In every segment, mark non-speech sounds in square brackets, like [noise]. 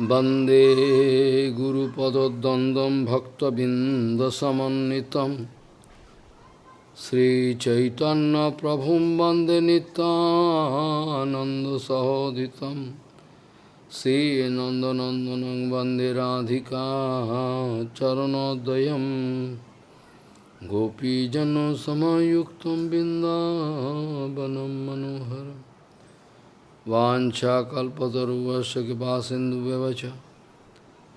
वन्दे गुरुपदद्वन्द्वं भक्तबिन्दसमन्वितं श्रीचैतन्यप्रभुं वन्दे नितानन्दसहोदितं श्रीनन्दनन्दनं वन्दे राधिका चरणोदयं गोपीजनसमयुक्तं बिन्दावनं मनोहरम् वाछाकल्पतरुवश कृपासिन्धुव्यवच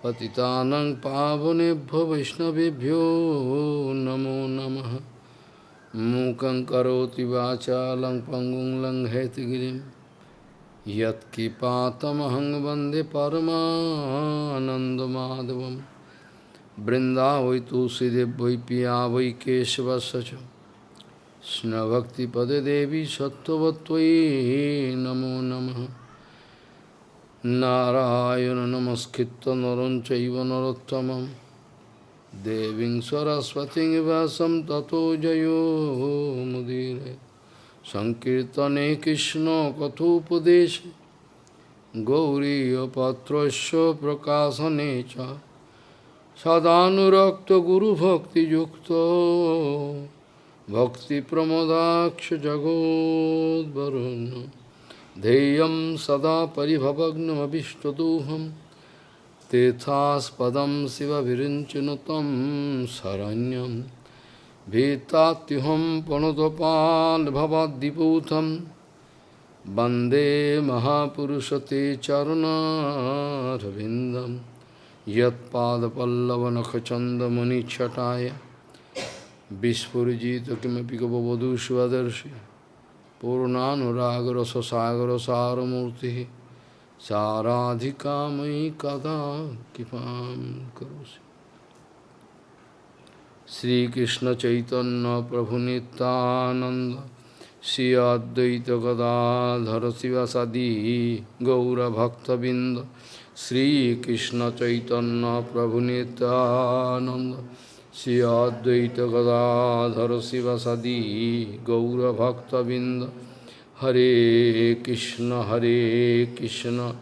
पतितानं पावनेभ्यो वैष्णवेभ्यो नमो नमः मूकं करोति वाचालं पङ्गुं लङ्घयतिगिरिं यत्किपातमहं वन्दे परमानन्दमाधवं वृन्दावै तुलसीदेव वै पिया वै केशवस्य च কৃষ্ণভক্তিপদে দেবী সত্যবত্তয়ী নমো নম। নারায়ণ নমস্কৃত নরম চৈব নরোত্তম দেবীং সরস্বতী বাসম ততো জয়োমুদীর সংকীর্তনে কৃষ্ণ কথোপদেশ। গৌরীপত্রস্য প্রকাশনে চ। সদানুরক্ত গুরুভক্তিযুক্ত। भक्तिप्रमोदाक्ष जगोद्वरुन् ध्येयं सदा परिभवग्नमभिष्टदोहं तीर्थास्पदं शिवविरिञ्चनु तं शरण्यं भीतात्युहं पणुतपाल्भवद्दिपूतं वन्दे महापुरुषते चरुणारविन्दं यत्पादपल्लवनखचन्दमुनिच्छटाय Vishpurjita kimapi gopavadhu shivadarshi Purnanuragra sasagra saramurti Saradhika mai kada kipam karosi Sri Krishna Chaitanya Prabhu Nityananda Sri Advaita Gadadhara Sivasadi Gaura Bhakta Binda Sri Krishna Chaitanya Prabhu Nityananda Advaita Gadadhara Sivasadi Gaura Bhakta Binda Hare Krishna Hare Krishna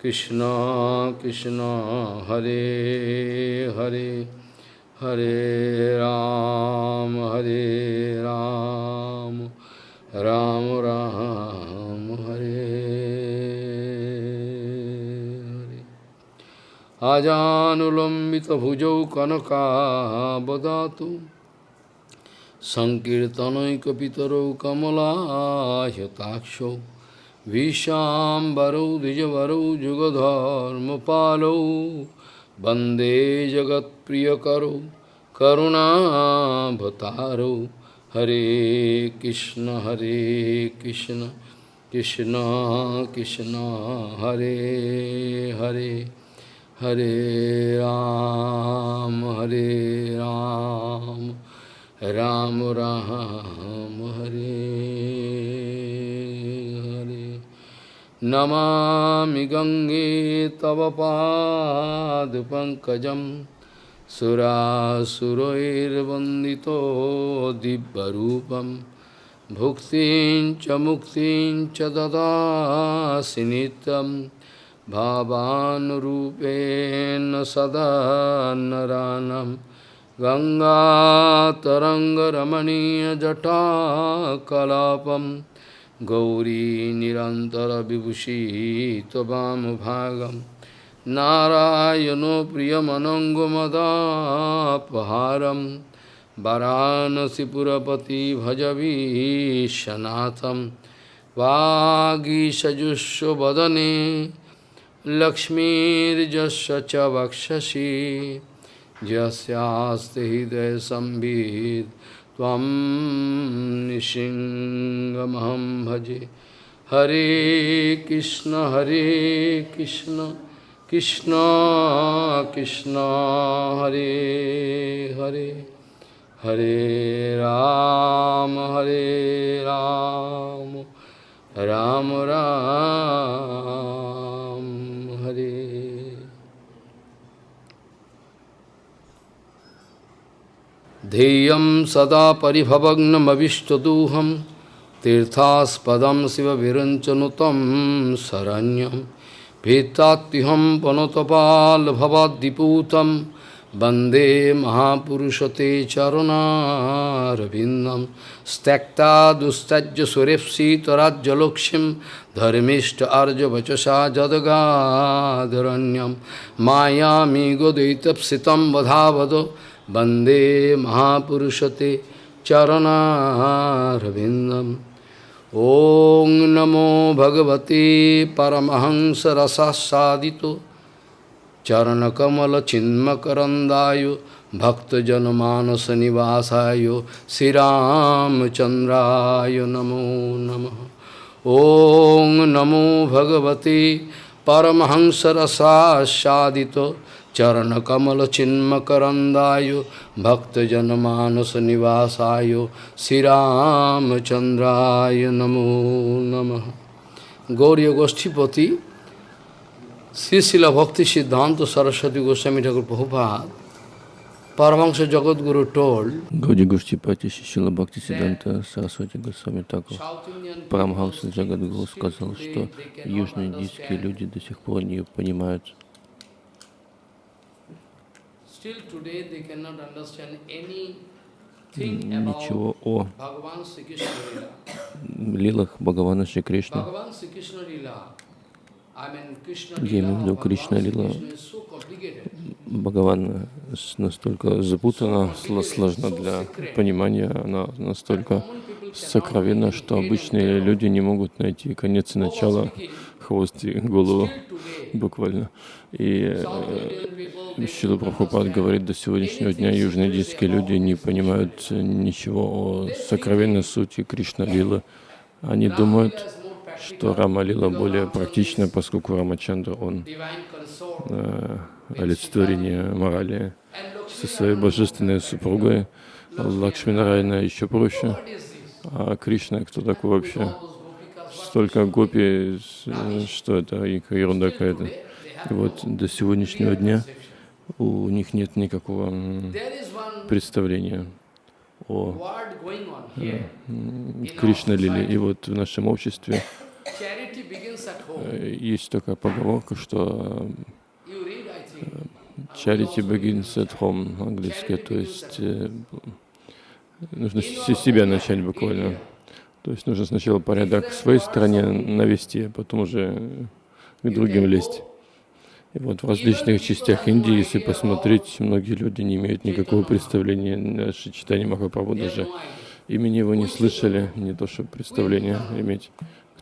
Krishna Krishna Hare Hare Hare Ram Hare Ram Ram Ram Hare अजानुलम्बितभुजौ कनकाबदातु सङ्कीर्तनैकपितरौ कमलायताक्षौ विशाम्बरौ द्विजवरौ जुगधर्मपालौ वन्दे जगत्प्रियकरौ करुणाभतारौ हरे कृष्ण हरे कृष्ण कृष्ण कृष्ण हरे Hare Hare Ram, Hare Ram, Ram Ram, Hare Hare. Namami Gange Tava Pad Pankajam Surasuroir Vandito Dibbarupam Bhuktin Chamuktin Chadada Sinitam भावानुरूपेण सदा नरानं गङ्गातरङ्गरमणीयजटाकलापं गौरी निरन्तरविभूषी त्ववामभागं नारायणो प्रियमनङ्गमदापहारं वरानसिपुरपति भजवीशनाथं वागीषजुष्वदने लक्ष्मीर्जस्य च वक्षसि, यस्यास्ति हृदय संवित् त्वं निशिङ्गमहं भजे। हरे कृष्ण हरे कृष्ण कृष्ण कृष्ण, हरे हरे। हरे राम हरे राम राम राम। हरे ध्येयं सदा परिभवग्नमविष्टदूहं तीर्थास्पदं शिवविरञ्चनुतं शरण्यं भीतात्युहं वनतपालभवाद्दिपूतं वंदे महापुरुषते चरुणारविन्दं त्यक्ता दुस्तज्य सुरेप्सितराज्यलक्ष्मीं धर्मिष्ठ अर्जवचसा जदगाधरण्यं मायामिगोदयितप्सितं वधावद वन्दे महापुरुषते चरणारविन्दम् ॐ नमो भगवते परमहंसरसादितो चरणकमलचिन्मकरन्दाय भक्तजनमानसनिवासाय श्रीरामचन्द्राय नमो नमः ॐ नमो भगवते परमहंसरसादितो चरणकमलचिन्मकरन्दाय भक्तजनमानसनिवासाय श्रीरामचन्द्राय नमो नमः गौरी गोष्ठीपति শ্রী শিল ভক্তি সিদ্ধান্ত সরস্বতী গোস্বামী ঠাকুর Prabhupada Paramahansa Jagadguru told Гауди Гуштипати Шишила Бхакти Сиданта Сарасвати Госвами Таков Парамхамса Джагадгуру сказал, что южные индийские люди до сих пор не понимают. Ничего о лилах Бхагавана Шри Кришны. Я имею в виду Кришна Лила. Бхагаван. Настолько запутана, сложна для понимания, она настолько сокровенна, что обычные люди не могут найти конец и начало, хвост и голову буквально. И э, Шила Прабхупад говорит, до сегодняшнего дня южноиндийские люди не понимают ничего о сокровенной сути Кришна Лила. Они думают, что Рама Лила более практична, поскольку Рамачандра, он э, олицетворение морали со своей божественной супругой, Лакшминарайна еще проще. А Кришна, кто такой вообще? Столько гопи, что это, ерунда какая-то. И вот до сегодняшнего дня у них нет никакого представления о Кришна Лиле. И вот в нашем обществе Э, есть такая поговорка, что э, charity begins at home, английское, то есть э, нужно с себя начать буквально. То есть нужно сначала порядок в своей стране навести, а потом уже к другим лезть. И вот в различных частях Индии, если посмотреть, многие люди не имеют никакого представления, наше читание Махапрабху даже имени его не слышали, не то что представление иметь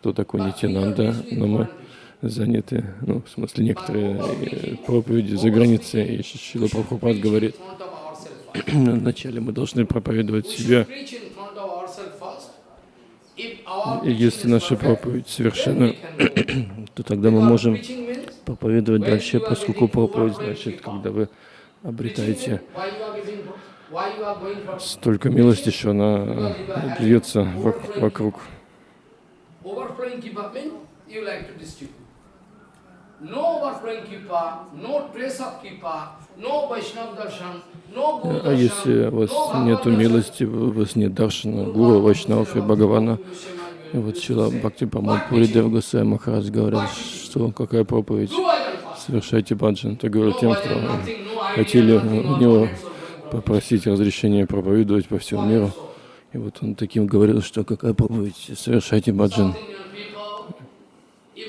кто такой Нитянанда, но мы заняты, ну, в смысле, некоторые э, проповеди за границей, и Шила Прабхупад говорит, вначале мы должны проповедовать себя. И если наша проповедь совершена, [clears throat] то тогда мы можем проповедовать дальше, поскольку проповедь значит, когда вы обретаете столько милости, что она льется вокруг overflowing kripa means you like to distribute. No overflowing kripa, no trace of kripa, no Vaishnava darshan, А если у вас нет милости, у вас нет даршана, гуру, вайшнав и Бхагавана, и вот Шрила Бхакти Прамод Пури Дев Госай Махарадж говорил, что какая проповедь, совершайте баджан. Это говорю тем, кто хотели у него попросить разрешения проповедовать по всему миру. И вот он таким говорил, что какая проповедь, совершайте баджан. И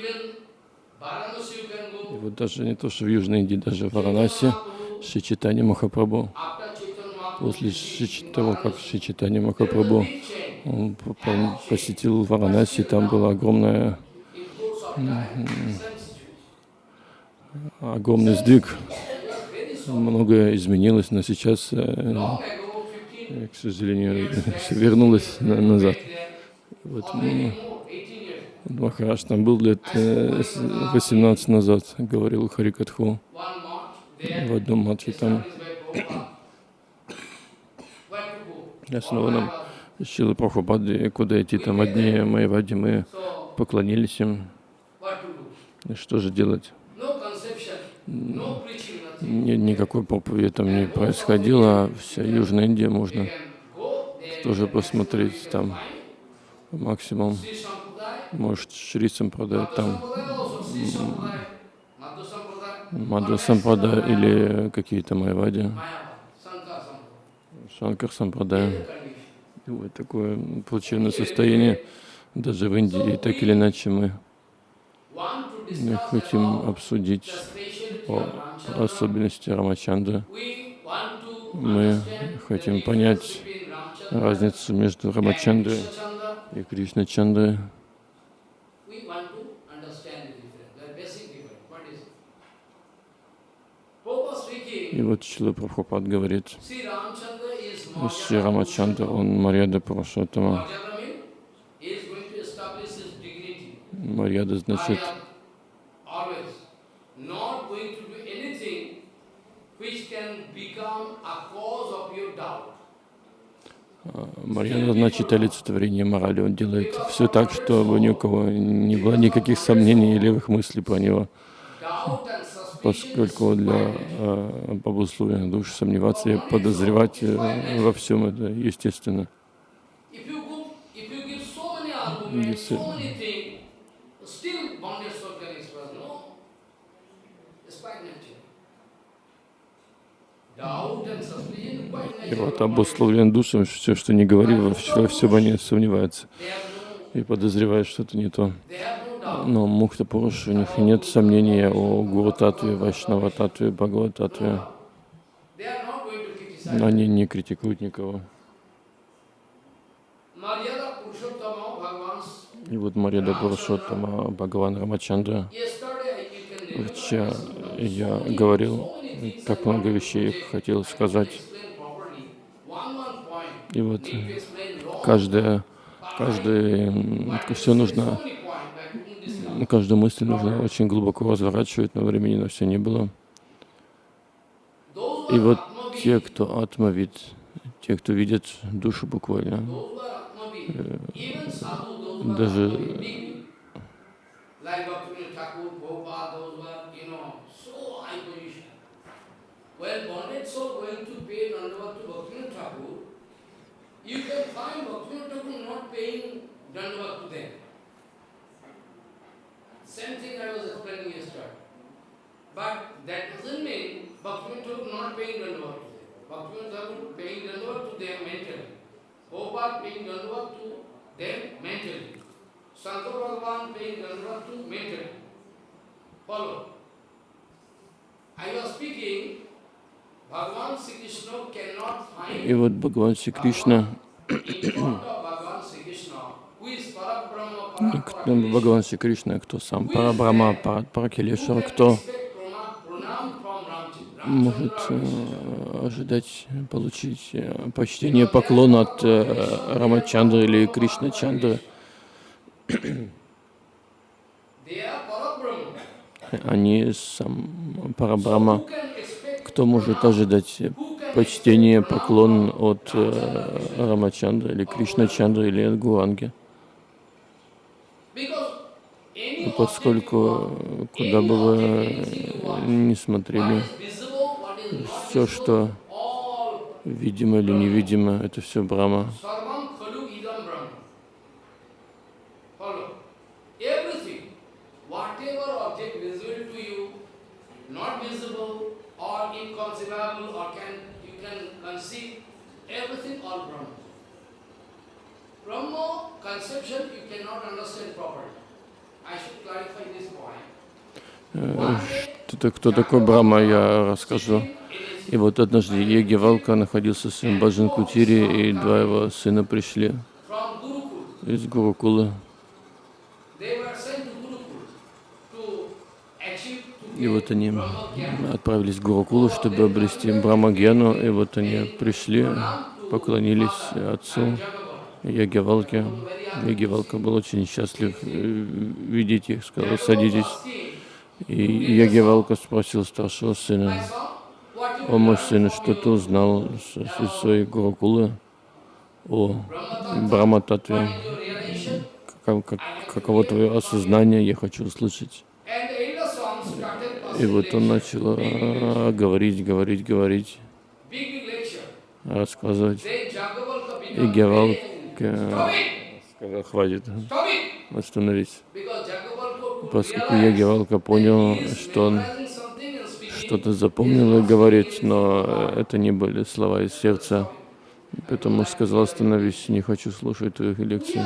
вот даже не то, что в Южной Индии, даже в Варанаси, Шичитани Махапрабху, после того, как Шичитани Махапрабху он посетил Варанаси, там была огромная огромный сдвиг, многое изменилось, но сейчас э, к сожалению, [laughs] вернулась на, назад. Вот, ну, Махарадж там был лет 18 э, назад, говорил Харикатху в одном матче там. Снова нам Шилы Прабхупады, куда идти там одни мои вади, мы поклонились им. Что же делать? Ни, никакой проповеди там не происходило, а вся Южная Индия можно тоже посмотреть там. Максимум, может, Шри продать там. Мадхва Сампрада или какие-то Майвади, Шанкар Сампрадая. И вот такое плачевное состояние. Даже в Индии, так или иначе, мы хотим обсудить о особенности Рамачандры. Мы хотим понять разницу между Рамачандрой и Кришна Чандрой. И вот Шила Прабхупад говорит, Шри Рамачандра, он Марьяда Пурушоттама. Марьяда значит Марьяда значит олицетворение морали. Он делает все так, чтобы ни у кого не было никаких сомнений или левых мыслей про него поскольку для э, богословия душ сомневаться и подозревать э, во всем это естественно. Если... И вот обусловлен душам, все, что не говори, во все, во всем они сомневаются и подозревают что-то не то. Но Мухта Пуруш, у них нет сомнения о Гуру Татве, Вайшнава Татве, Бхагават Татве. Они не критикуют никого. И вот Марьяда Пурушоттама, Бхагаван Рамачандра. Вчера я говорил, как много вещей хотел сказать. И вот каждое, каждое, все нужно каждую мысль нужно очень глубоко разворачивать, но времени на все не было. И вот те, кто атмавид, те, кто видит душу буквально, Well, bonded soul going to pay Dandavat to Bhaktivinoda Thakur, you can find Bhaktivinoda Thakur not paying Dandavat to them. Same thing I was explaining yesterday. But that doesn't mean Bhaktivinoda Thakur not paying Dandavat to them. Bhaktivinoda Thakur paying Dandavat to them mentally. Prabhupada paying Dandavat to them mentally. Shankar Bhagavan paying Dandavat to mentally. Follow. I was speaking И вот Бхагаван Шри Кришна. Бхагаван Шри Кришна, кто сам Парабрама, Паракелешвара, кто может э, ожидать получить э, почтение, поклон от э, Рамачандры или Кришна Чандры. Они сам Парабрама. Кто может ожидать почтение, поклон от э, Рамачандры или Кришна Чандры или от Гуанги? Поскольку куда бы вы ни смотрели, все, что видимо или невидимо, это все Брама. Brahma conception you cannot understand properly. I should clarify this point. Кто, кто такой Брахма, я расскажу. И вот однажды Еги Валка находился в своем Баджан Кутире, и два его сына пришли из Гурукулы. И вот они отправились в Гурукулу, чтобы обрести Брамагену, и вот они пришли, поклонились отцу. Ягевалке. Ягевалка был очень счастлив э, видеть их, сказал, садитесь. И Ягевалка спросил старшего сына, о мой сын, что ты узнал из своей Гурукулы о Брахмататве? Как, как, каково твое осознание, я хочу услышать. И вот он начал а, говорить, говорить, говорить, рассказывать. И Гевалка сказал, хватит, остановись. Поскольку Яги Валка понял, что он что-то запомнил и говорит, но э, это не были слова из сердца. Поэтому сказал, остановись, не хочу слушать твоих лекций.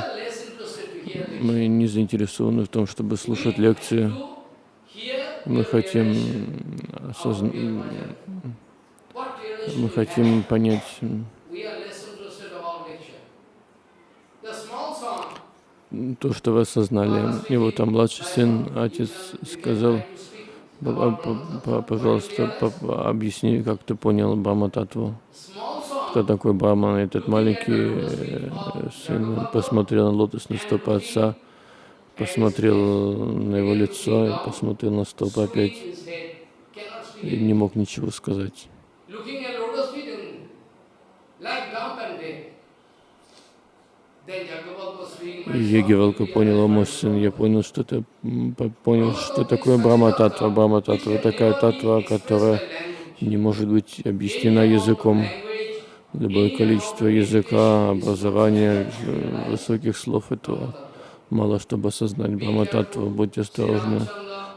Мы не заинтересованы в том, чтобы слушать лекции. Мы хотим, осозн- мы хотим понять, то, что вы осознали. И вот там младший сын, отец сказал, try to speak «П- about п- п- пожалуйста, объясни, как ты понял Брахмататву. small son. Кто такой Брахман? Этот маленький э, сын посмотрел на лотосные стопы отца, посмотрел на его лицо и посмотрел на стопы опять и не мог ничего сказать. Looking at lotus feet and like dumb and dead. Then Jagavalpa speaking, my И son, Егевалка we are понял, о мой сын, я понял, что по- понял, что такое Брахма Татва. Брахма Татва такая татва, которая не может быть объяснена языком. Любое количество языка, образования, э, высоких слов этого мало, чтобы осознать Брахма Татву. Будьте осторожны.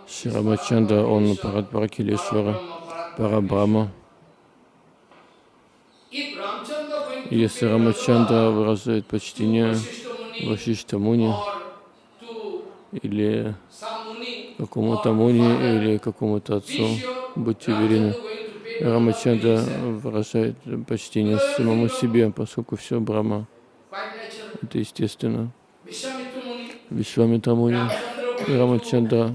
Шри Рамачандра, он Парат Паракилешвара, Парабрама. Если Рамачандра выражает почтение Вашишта Муни или какому-то Муни или какому-то отцу, будьте уверены, Рамачандра выражает почтение самому себе, поскольку все Брахма. Это естественно. Вишвамитра Муни и Рамачандра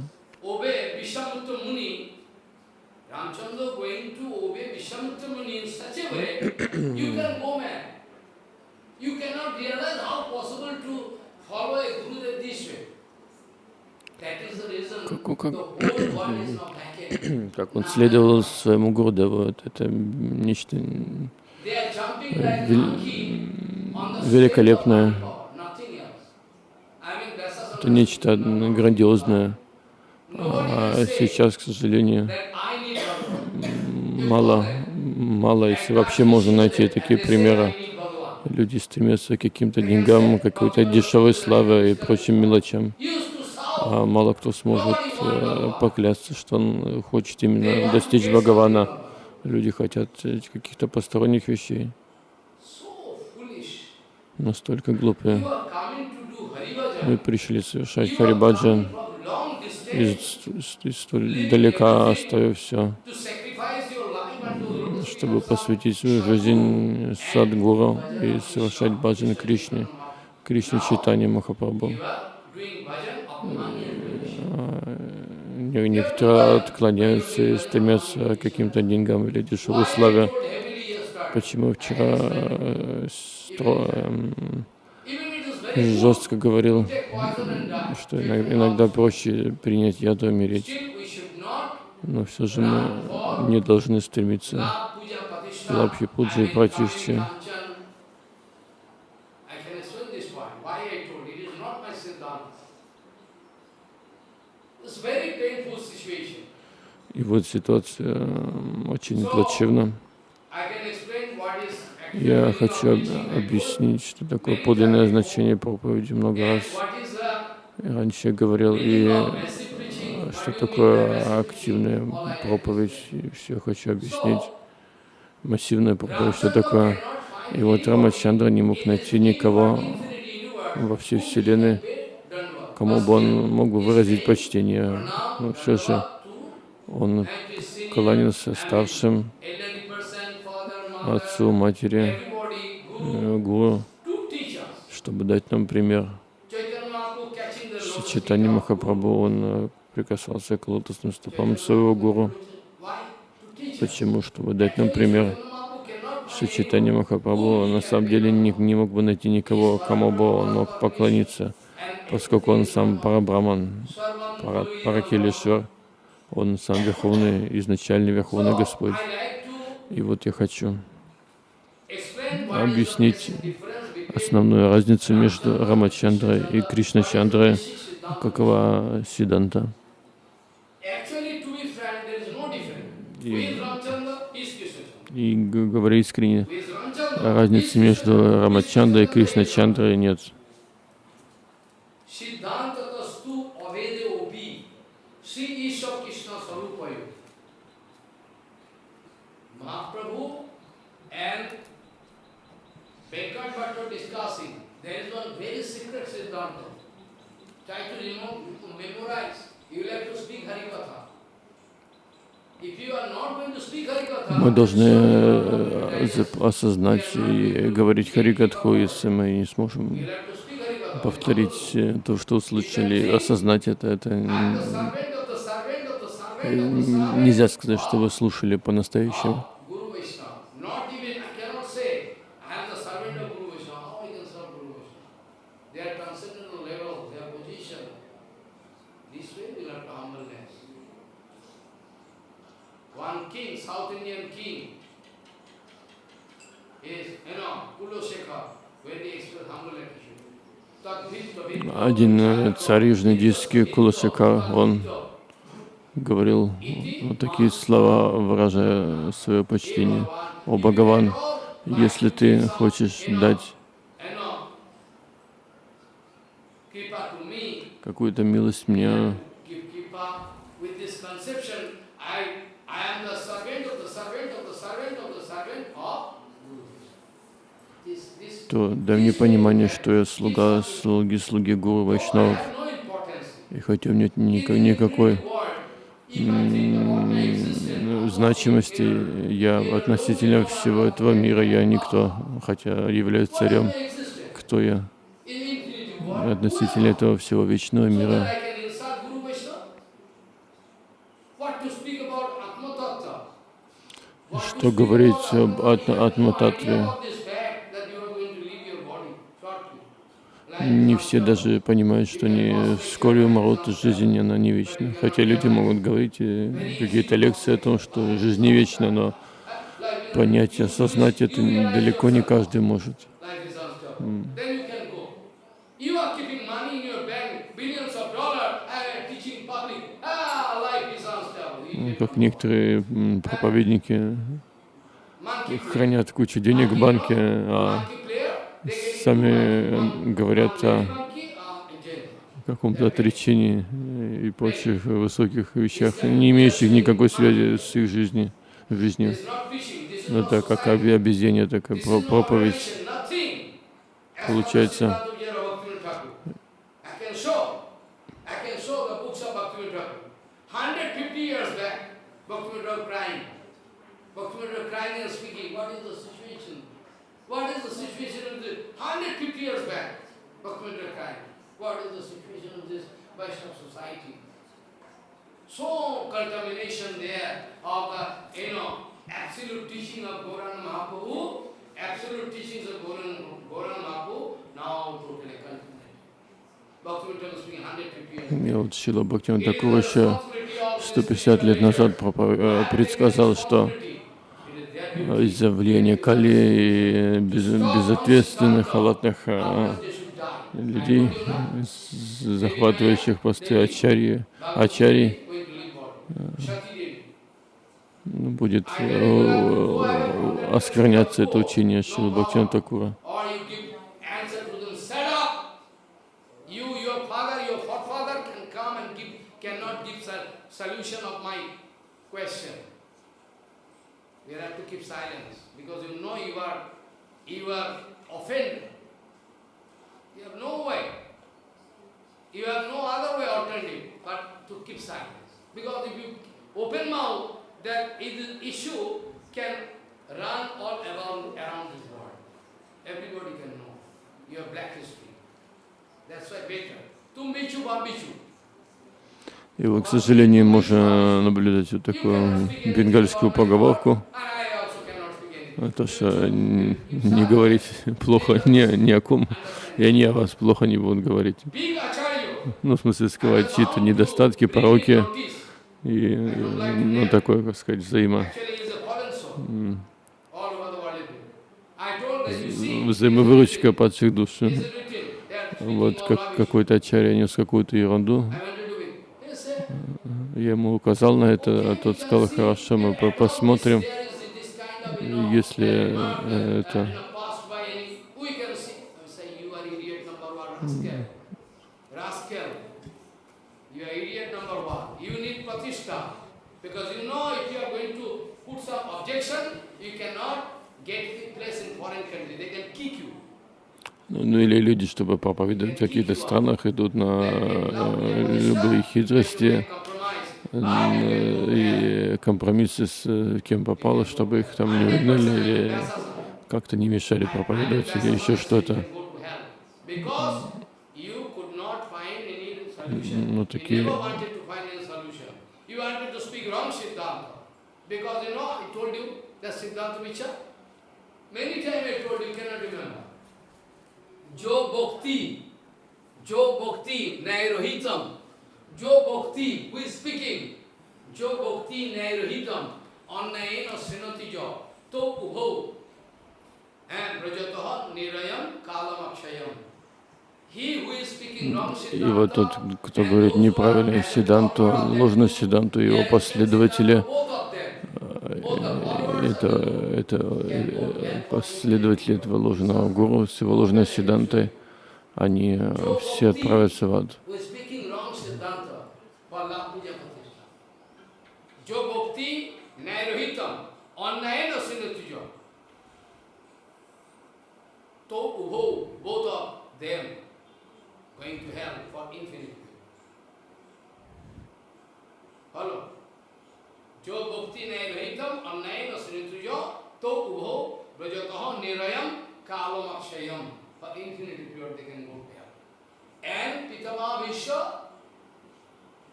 Как- как- как он следовал своему Гурдеву. Вот Это нечто Вел- великолепное. strength of one power, nothing else. I mean, that's Это нечто грандиозное. А сейчас, к сожалению, мало, мало, если вообще можно найти такие примеры. Люди стремятся к каким-то деньгам, какой-то дешевой славе и прочим мелочам. А мало кто сможет э, поклясться, что он хочет именно достичь Бхагавана. Люди хотят каких-то посторонних вещей. Настолько глупые. You are coming to do Hari Мы пришли совершать Харибаджан из, из- столь далека, оставив все, чтобы посвятить свою жизнь Садгуру и совершать баджан Кришне, Кришне Читани Махапрабху. Money. Не- Некоторые отклоняются и стремятся к каким-то деньгам или дешевой славе. Почему вчера э, стро- эм, Even it is very good жестко говорил, что иногда, иногда проще принять яд и умереть. Но все же мы не должны стремиться pratishtha. Лапхи Пуджи и situation. И вот ситуация очень плачевна. Я хочу объяснить, что такое подлинное значение проповеди много раз. раньше я говорил, и что такое активная проповедь, и все хочу объяснить. Массивная проповедь, что такое. И вот Рамачандра не мог найти никого во всей Вселенной, кому бы он мог бы выразить почтение. Но все же он кланялся старшим, отцу, матери, гуру, чтобы дать нам пример. Chaitanya Mahaprabhu catching the С lotus Читани feet of- Махапрабху он э, прикасался к лотосным стопам своего гуру. Почему? Чтобы дать нам пример. Чайтанья Махапрабху на самом деле не, не мог бы найти никого, кому бы он мог поклониться, поскольку он сам Парабраман, Пара, Паракелишвар, он сам Верховный, изначальный Верховный Господь. И вот я хочу explain what is the объяснить основную разницу между Рамачандрой и Кришначандрой, какова Сиданта. И, и говоря искренне, разницы между Рамачандрой и Кришначандрой нет. Tastu realize. зап- осознать и говорить Харикатху, если мы не сможем повторить то, что услышали, осознать это, это нельзя сказать, что вы слушали по-настоящему. Guru Vaishnava. Not even, I cannot say, I am the servant of Guru Vaishnava. How I can serve Guru Vaishnava? Their transcendental level, their position. This way we have to humbleness. One king, South Indian king, is, you know, Kuloshekha, when he expressed humble attitude. Tadvit tavit Один э, царь южноиндийский Куласика, он говорил вот такие слова, выражая свое почтение. О Бхагаван, если ты хочешь дать какую-то милость мне, give kripa with this conception, I, I am the servant of the servant of the servant of the servant of Guru. This, this, то дай мне понимание, что я слуга слуги слуги Гуру Вайшнавов. И хотя у меня нет никак- никакой значимости, я относительно всего этого мира, я никто, хотя являюсь царем. Кто я относительно этого всего вечного мира? I can insult Guru Vaishnava? Не все даже понимают, что они вскоре умрут, жизнь она не вечна. Хотя люди могут говорить э, какие-то лекции о том, что жизнь не вечна, но понять, осознать это далеко не каждый может. Ну, Как некоторые проповедники хранят кучу денег в банке, а сами э, говорят о ah, каком-то отречении э, и прочих высоких вещах, не имеющих никакой связи с их жизнью. жизнью. This Ну, Это как обезьяние, такая This проповедь. Получается. Bhaktivinoda Thakur, I can show, I can show the books of Bhaktivinoda Thakur. 150 years back, Bhaktivinoda Thakur crying. Crying and speaking, what is situation? What is the situation of the 150 years back? Bhaktivinoda crying. What is the situation of this Vaishnava society? So contamination there of the, you know, absolute teaching of Gauranga Mahaprabhu, absolute teachings of Gauranga, Gauranga Mahaprabhu, now totally contaminated. Bhaktivinoda Thakur speaking 150 years И вот Шила Бхактиван It is Такур the еще responsibility of this 150 лет назад э, предсказал, что responsibility. It is their э, duty. Из-за влияния Кали и без- безответственных, халатных э, die. людей, э, захватывающих посты ачарьи, ачарий, ну, будет э, оскверняться это учение Шилы Бхактивана Такура. Solution question. We have to keep silence because you know you are, you are offended. You have no way. You have no other way alternative but to keep silence. Because if you open mouth, that is- issue can run all around, around this world. Everybody can know. You have black history. That's why better. Tum bichu bam bichu. И вот, к сожалению, можно наблюдать вот такую бенгальскую поговорку, anything. то, что н- не говорить плохо ни, ни о ком, и они о вас плохо не будут говорить. Ну, в смысле, скрывать чьи-то недостатки, пороки, и, ну, такое, как сказать, взаимо, взаимовыручка падших душ. Вот как какой-то ачарья нес какую-то ерунду, я ему указал на это, а тот сказал, хорошо, мы по- посмотрим, если э, это... get the place in foreign country. They can kick you. Ну ну или люди, чтобы проповедовать в каких-то странах, идут на э, любые хитрости э, и компромиссы с э, кем попало, чтобы их там не выгнали или как-то не мешали проповедовать или еще что-то. Ну такие. Because you know, I told you that Siddhanta Vichar. Many times I told you, cannot remember. जो भक्ति जो भक्ति नैरोहितम जो भक्ति who is speaking जो भक्ति नैरोहितम अन्नयन श्रृणति जो तो उभो and brajatah nirayam kalam akshayam he who is speaking wrong И вот тот, кто говорит неправильно Сиданту, ложную Сиданту, его последователи, это, это э, последователи этого ложного гуру с его ложной Сидантой, они э, все отправятся в ад. going to hell for infinity. Follow? जो भक्ति नहीं रहितम अन्नयन श्रीतुजो तो उभो ब्रजतः निरयम कालम अक्षयम for infinity period they can go there. And Pitama Vishwa,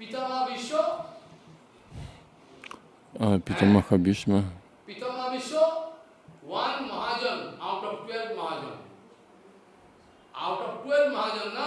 Pitama Vishwa, А Питамаха Бишма, Pitama Vishwa, one Mahajan out of twelve Mahajan. Out of twelve Mahajan, na,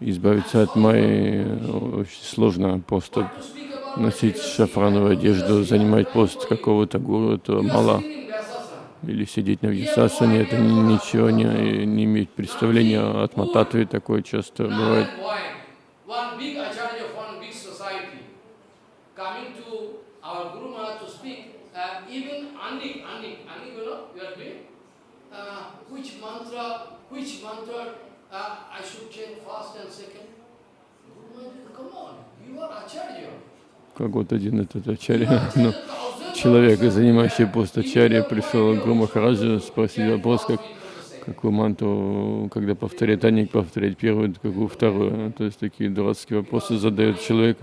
Избавиться от майи э, очень сложно. Просто about носить шафрановую одежду, занимать пост какого-то гуру, are мало. Или сидеть на Вьясасане, это ни- ничего не, не иметь представления от Мататвы, такое часто бывает. coming to our Guru Maharaj to speak, uh, even Anik, Anik, Anik, you know, you are doing, which mantra, which mantra uh, I should change first and second? Come on, you are acharya. Как вот один этот ачарья, [laughs] ну, человек, занимающий пост ачарья, пришел к Гуру Махараджу спросить вопрос, как, какую манту, когда повторять Аник, повторять первую, какую вторую. То есть такие дурацкие вопросы задает человек,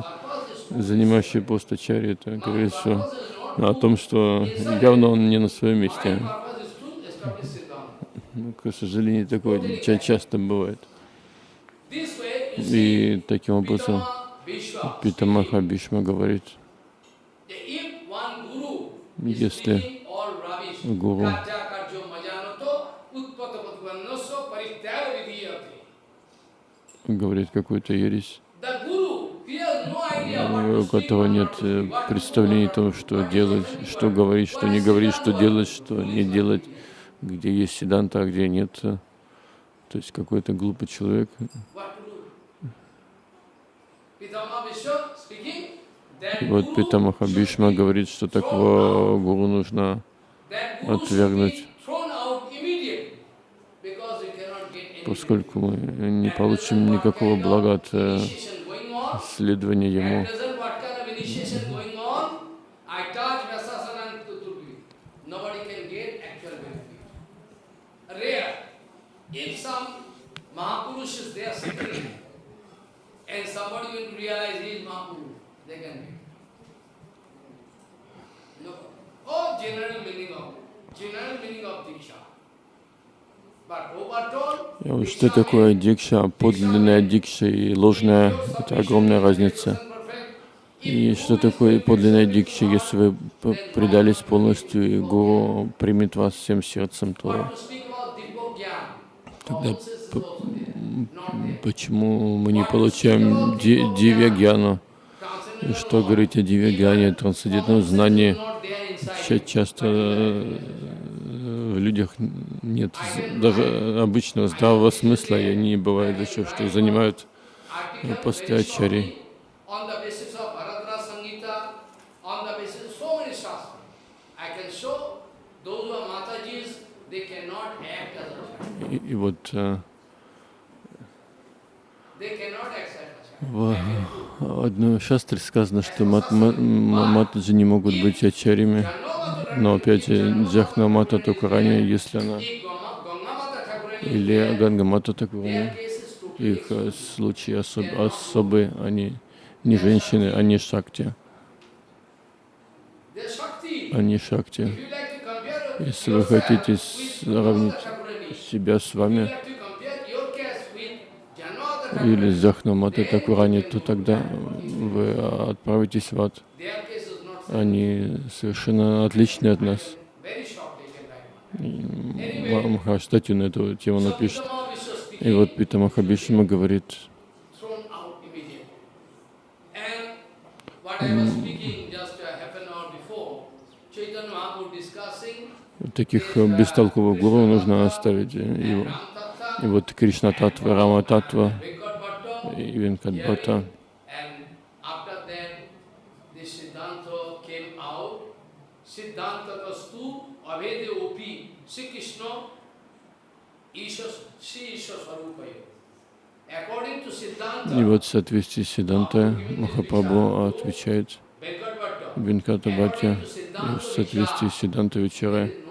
занимающий пост ачарья. Это говорит, что о том, что явно он не на своем месте. Purpose is to establish Siddhanta. Ну, к сожалению, такое ча- часто бывает. И таким образом Питамаха Бишма говорит, Если гуру говорит какую-то ересь, у которого нет э, представления о том, что делать, что говорить, что не говорить, что делать, что не делать, где есть седанта, а где нет. То есть какой-то глупый человек И вот Питамаха Бишма говорит, что такого гуру нужно отвергнуть. поскольку мы не получим никакого блага от э, следования ему. At present, what kind of initiation going on? I touch Vyasasana and Tuturvi. Nobody can get actual benefit. Rare. If some Mahapurush is there sitting, and somebody will realize he is Mahapurush, they can get. No. Oh, general meaning of, general meaning of Diksha. But overall, И вот что такое дикша, подлинная дикша и ложная, это огромная разница. И что такое подлинная дикша, если вы предались полностью, и Гуру примет вас всем сердцем, то тогда почему мы не получаем ди- дивья гьяну? И что говорить о дивьягане, трансцендентном знании? Часто э, в людях нет даже обычного здравого смысла, и они бывает еще, что занимают посты very ачари. shortly On the basis of Bharadra Sangita, on the basis of so many shastras. I can show those who are Matajis, they cannot act as acharya. И, и вот э, в одной шастре сказано, что мат, матаджи не могут быть ачарями, но опять же Джахна Мата Тукарани, если она или Ганга Мата totally их э, случаи особ- особые, они не женщины, они шакти, они шакти. Если вы хотите сравнить себя с вами или с Джахнаматой Такурани, то тогда вы отправитесь в ад. Они совершенно отличны от нас. very short they can write one. И Махараш статью на эту тему напишет. И вот Питамаха Бишма говорит, thrown out immediately. And what I was speaking just a half an hour before, Chaitanya Mahaprabhu discussing таких э, бестолковых гуру нужно оставить. И, Ram и Tattva, вот Кришна Татва, Рама Татва и Венкадбата. И вот в соответствии с Сидантой Махапрабху отвечает Венката И в соответствии с Сидантой Вечерой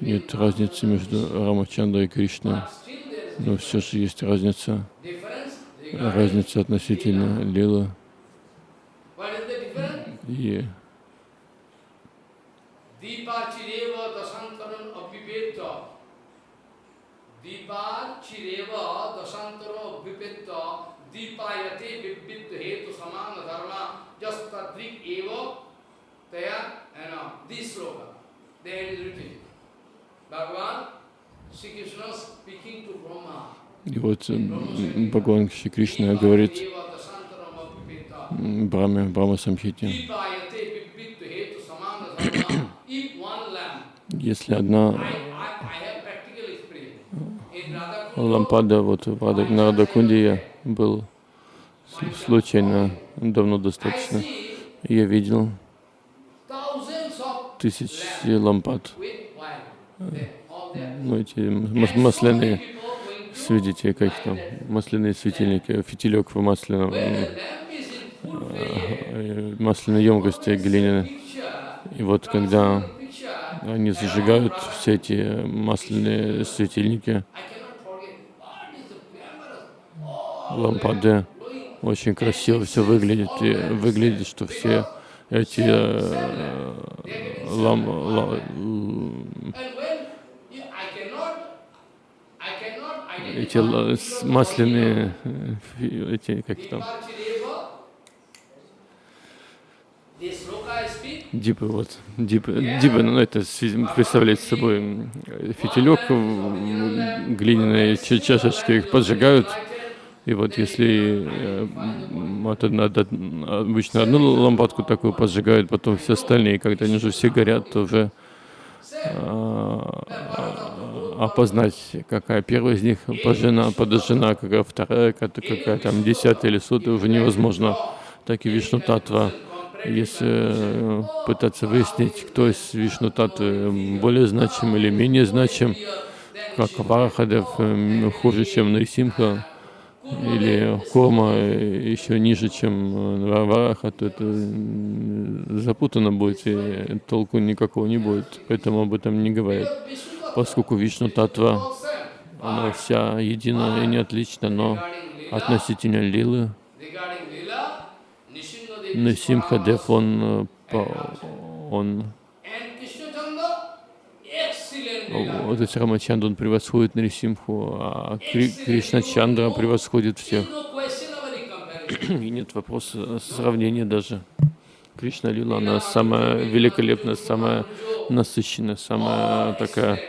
нет разницы между Рамачандрой и Кришной. Но все же есть разница. Разница относительно Лилы и uh. There it is written. Bhagavan, Sri Krishna speaking to Brahma. И вот м, Бхагаван Шри Кришна говорит Брахме, Брахма Самхите, если одна лампада, вот в Рада- на Радакунде я был случайно, давно достаточно, я видел тысячи лампад, ну эти масляные светите, как там, масляные светильники, фитилек в масляном, flame, э, масляной емкости глиняной. И вот когда они зажигают все эти масляные светильники, лампады, очень красиво все выглядит, и выглядит, что все эти э, лам, ла- м, And when you, I cannot, I cannot эти с- масляные, э, эти, как там, дипы, вот, дипы, дипы, ну это представляет собой м, фитилек глиняные ча- чашечки, их поджигают, И вот если э, м, от обычно одну лампадку такую поджигают, потом все остальные, когда они уже все горят, то уже а, опознать, какая первая из них пожжена, подожжена, какая вторая, какая, там десятая или сотая, уже невозможно. Так и Вишну Татва. Если э, пытаться выяснить, кто из Вишну Татвы более значим или менее значим, как Варахадев э, хуже, чем Нарисимха, или Кома еще ниже, чем э, Вараха, то это м, запутанно будет, и толку никакого не будет. Поэтому об этом не говорят. Поскольку Вишну Татва, она вся едина и не отлична, но относительно Лилы, Насимхадев, он, он вот этот Рамачанд, он превосходит Нарисимху, а Кри, Кришна Чандра превосходит всех. И нет вопроса сравнения даже. Кришна Лила, она самая великолепная, самая насыщенная, самая такая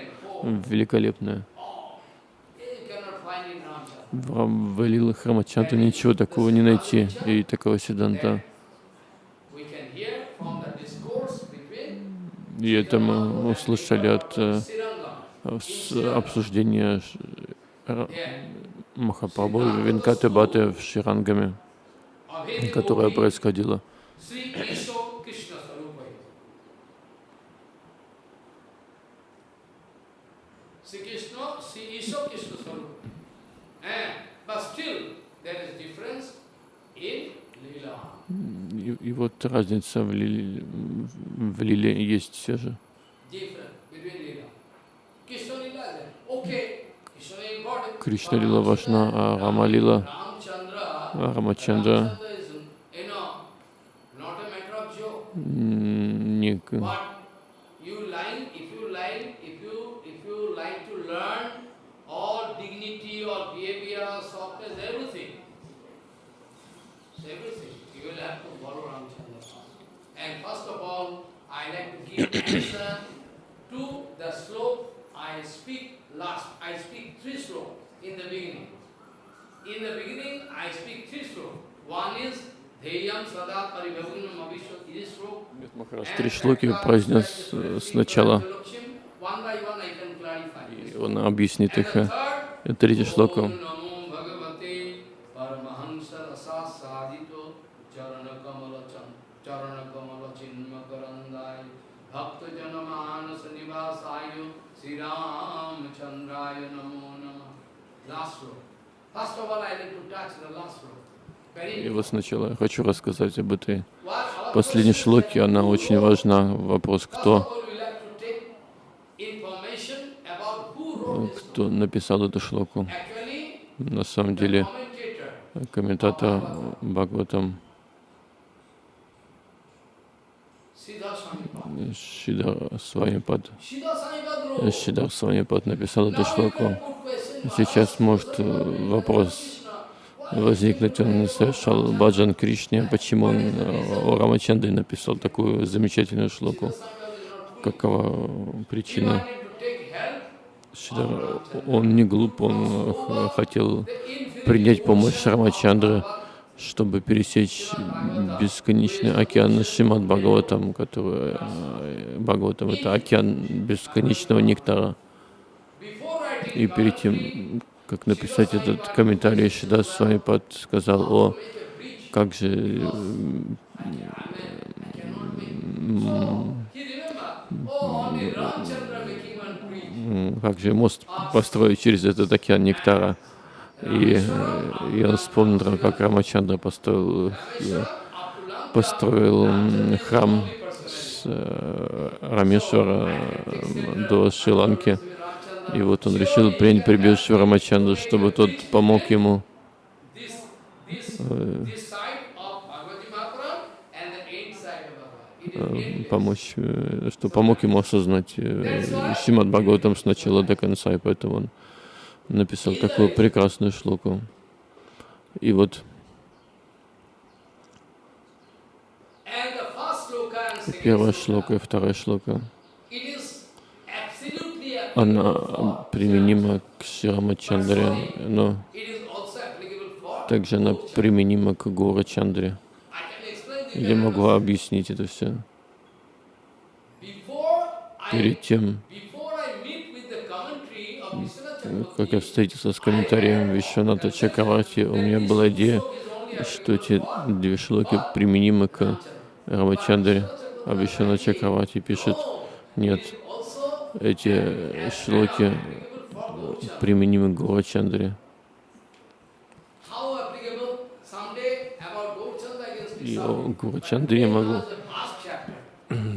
великолепная, В Лила Храмачанту ничего такого не найти, и такого седанта, И это мы услышали от э, обсуждения Махапрабху Венкаты Баты в Ширангаме, которое происходило. И, и вот разница в, лиле, в лиле есть все же. Кришна лила важна, а Рама лила, а Рамачандра Ramchandra And first of all, I like to give answer to the slope I speak last. I speak three slope in the beginning. In the beginning, I speak three slope. One is Dheyam Sada Paribhagunam Avishwa, this slope. Махарадж три шлоки произнес э, сначала, и он объяснит их. э, и Третий шлоку. First of all, I like to touch the last slope. Very И вот сначала я хочу рассказать об этой последней шлоке. Она очень важна. Вопрос, кто, кто написал эту шлоку. На самом деле, комментатор Бхагаватам Шидар Свамипад. Шидар Свамипад написал эту шлоку. Сейчас может э, вопрос возникнуть, он совершал баджан Кришне, почему он э, о Рамачандре написал такую замечательную шлоку, какова причина. Шидар, он не глуп, он э, хотел принять помощь Bhagavad, чтобы пересечь бесконечный океан Шимат Бхагаватам, который э, Бхагаватам это океан бесконечного нектара. И перед тем, как написать этот комментарий, Шидас Свамипад сказал о как же как же мост построить через этот океан нектара. И, э, он вспомнил, как Рамачандра построил, э, построил храм с э, Рамешвара до Шри-Ланки. И вот он решил принять прибежище Рамачандры, чтобы тот помог ему помочь, что помог ему осознать Шримад Бхагаватам с до конца, и поэтому он написал такую прекрасную шлоку. И вот первая шлока и вторая шлока, она применима к Ширамачандре, но также она применима к Гура Чандре. Я могу объяснить это все. Перед тем, как я встретился с комментарием Вишваната Чакраварти, у меня была идея, что эти две шлоки применимы к Рамачандре, а Вишванат Чакраварти пишет, нет, эти шлоки применимы к Гурачандре. И о Гурачандре я могу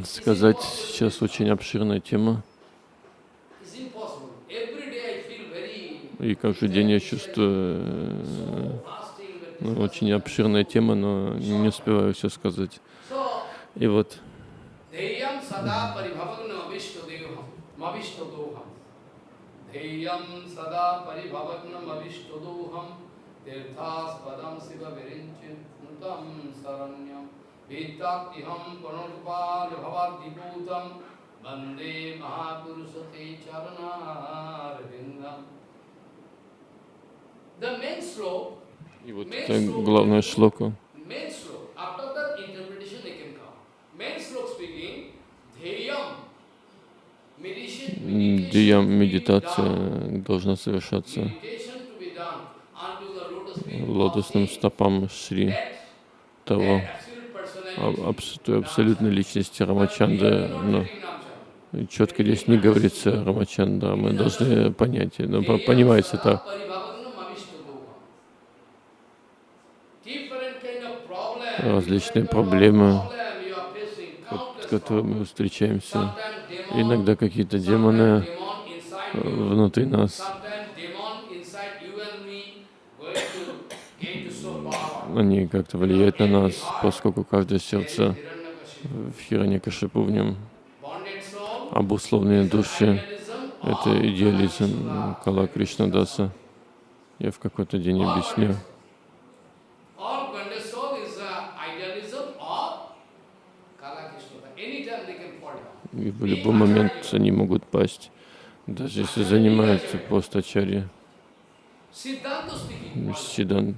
сказать, сейчас очень обширная тема, is impossible. Every day I feel very и каждый день я чувствую, э, ну, очень обширная тема, но не успеваю все сказать. И вот. Deyam sada paribhavagnam avishtadoham, И вот это главная шлока. done, медитация должна совершаться лотосным стопам Шри того аб- той абсолютной личности Рамачанды. Но четко здесь не говорится Рамачандра, мы должны понять, но по- понимается так. Различные проблемы, с которыми мы встречаемся. Иногда какие-то демоны внутри нас, они как-то влияют на нас, поскольку каждое сердце в Хираньякашипу в нем обусловленные души. Это идеализм Кала Кришнадаса. Я в какой-то день объясню. All Gandha soul is uh, idealism of Kala Krishna. Anytime they can fall down. И в любой момент они могут пасть, даже если занимаются постачари. Siddhanta speaking. Сидан.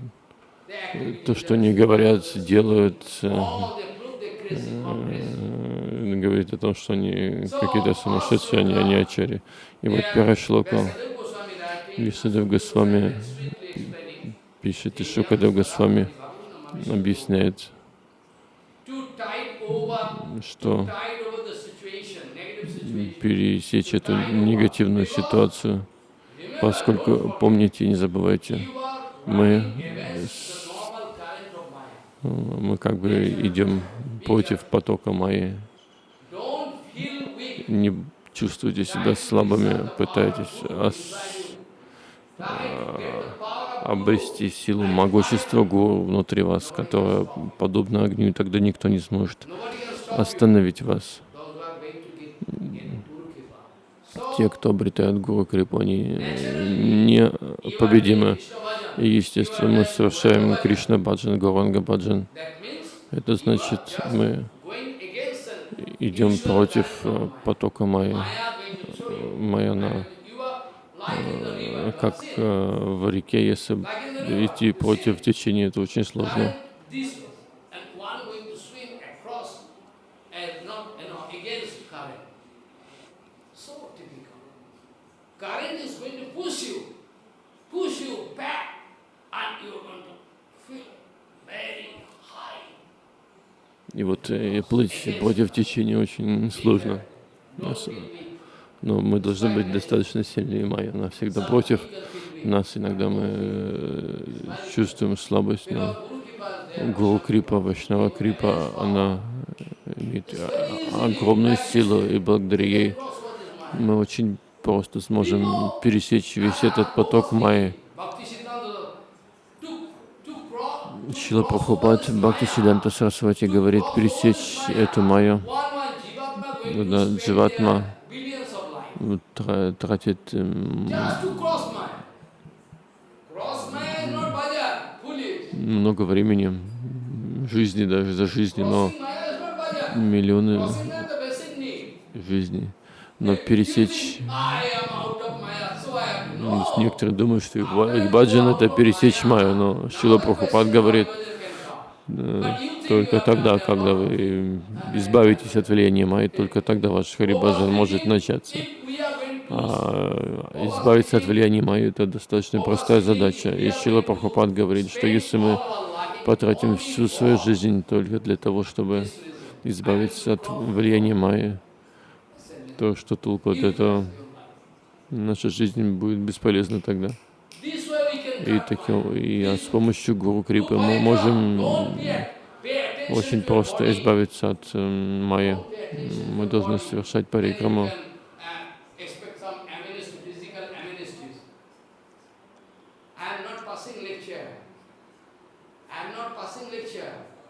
То, что они говорят, делают, э, э, говорит о том, что они какие-то сумасшедшие, они, они ачари. И вот первая шлока Vasudev Goswami writing, Висадев Госвами пишет, и Шукадев Госвами объясняет, что tide over the situation, negative situation. Пересечь эту негативную ситуацию, поскольку, помните не забывайте, мы, мы как бы идем против потока Майи. Не чувствуйте себя слабыми, пытайтесь ос- of обрести силу могущества гуру внутри вас, которая подобна огню, и тогда никто не сможет остановить вас. Те, кто обретают гуру крипу, они не победимы. И, естественно, мы совершаем Кришна Баджан, Гуранга Баджан. Это значит, мы идем против э, потока. Майя, э, как э, в реке, если идти против течения, это очень сложно. Current this way, and one going to swim across and not, you know, against current. So typical. Current is going to push you, push you back, and you are going to feel very high. И вот э, плыть против течения очень сложно. Но мы должны быть достаточно сильнее Майя. Она всегда против нас. Иногда мы э, чувствуем слабость, но Гуру Крипа, Вайшнава Крипа, она имеет о- огромную силу, и благодаря ей мы очень просто сможем пересечь весь этот поток Майи. Шила Прабхупад Бхакти Сиданта Сарасвати говорит пересечь эту Майю. spend Дживатма тратит эм, много времени, жизни даже за жизни, но миллионы жизней. Но пересечь, no. некоторые думают, что их ба- их баджан это пересечь Майю, но Шила Прабхупад говорит, э, только тогда, когда вы избавитесь от влияния Майи, только тогда ваш Харибаджан может начаться. А избавиться от влияния Майи это достаточно простая задача. И Шила Прабхупад говорит, что если мы потратим всю свою жизнь только для того, чтобы избавиться от влияния Майи, то что от этого? Наша жизнь будет бесполезна тогда. И, таким, и а с помощью Гуру Крипы мы можем очень просто избавиться от эм, Майи. Мы должны совершать парикраму. Uh.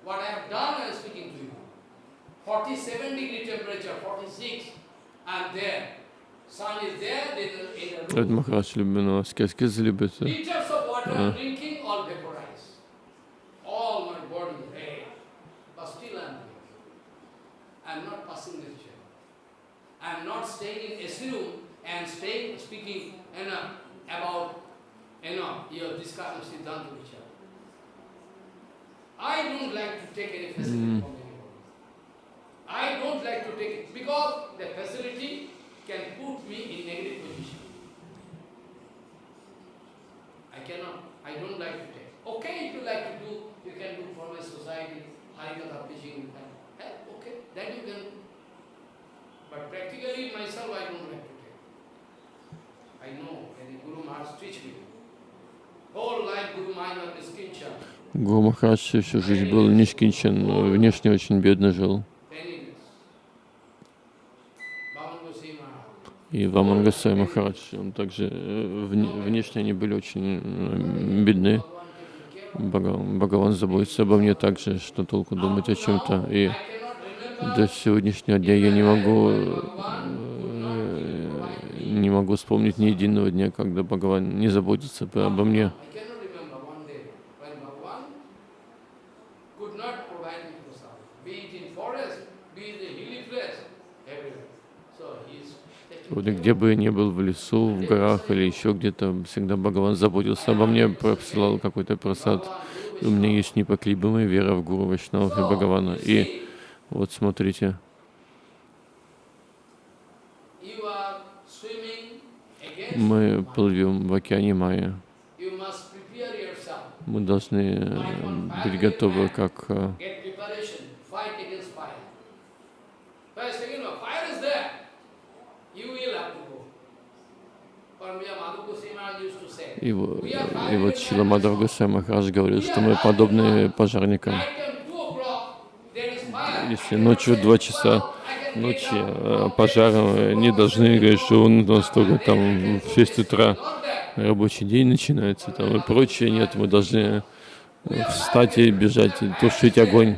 What I have done, I am speaking to you. 47 degree temperature, 46. I am there. Sun is there, then in a Это room. Махарадж любит, аскез любит. Liters of water I am drinking, all vaporized. All my body red. But still I am here. I am not passing lecture. I am not staying in AC room and staying, speaking you know, about, you know, your discussion of Siddhanta Vichara. I don't like to take any facility from anybody. I don't like to take it because the facility can put me in negative position. I cannot, I don't like to take. Okay, if you like to do, you can do for my society, Harikatha preaching, eh, okay, then you can. But practically myself, I don't like to take. I know, and Guru Maharaj teach me. Whole life Guru Maharaj is kinship. Гуру Махарадж всю жизнь был нишкинчен, внешне очень бедно жил. И Ваман Гасай Махарадж, он также э, вне- внешне они были очень э, бедны. Бхагаван, заботится обо мне также, что толку думать о чем-то. И до сегодняшнего дня я не могу, э, не могу вспомнить ни единого дня, когда Бхагаван не заботится обо мне. I cannot remember one day when Bhagavan could not provide me prasad, be it in forest, be it in hilly place, everywhere. So he is taking Вот где бы я ни был, в лесу, в горах или еще где-то, всегда Бхагаван заботился обо мне, посылал какой-то просад. У меня есть непоколебимая вера в Гуру Вайшнавов и Бхагавана. И вот смотрите, мы плывем в океане Майя. Мы должны э, быть готовы как э, Get preparation. Fight against fire. First, second, one, fire is there. You will have to go. Paramahansa Madhu Goswami Maharaj used to say, И, и вот Шила Мадхав Госвами Махарадж говорит, что мы подобны пожарникам. night time 2 o'clock, there is fire. Если ночью два часа ночи э, пожаром э, не должны говорить, что он настолько там в 6 утра рабочий день начинается там и прочее. Нет, мы должны э, встать и бежать, и тушить огонь.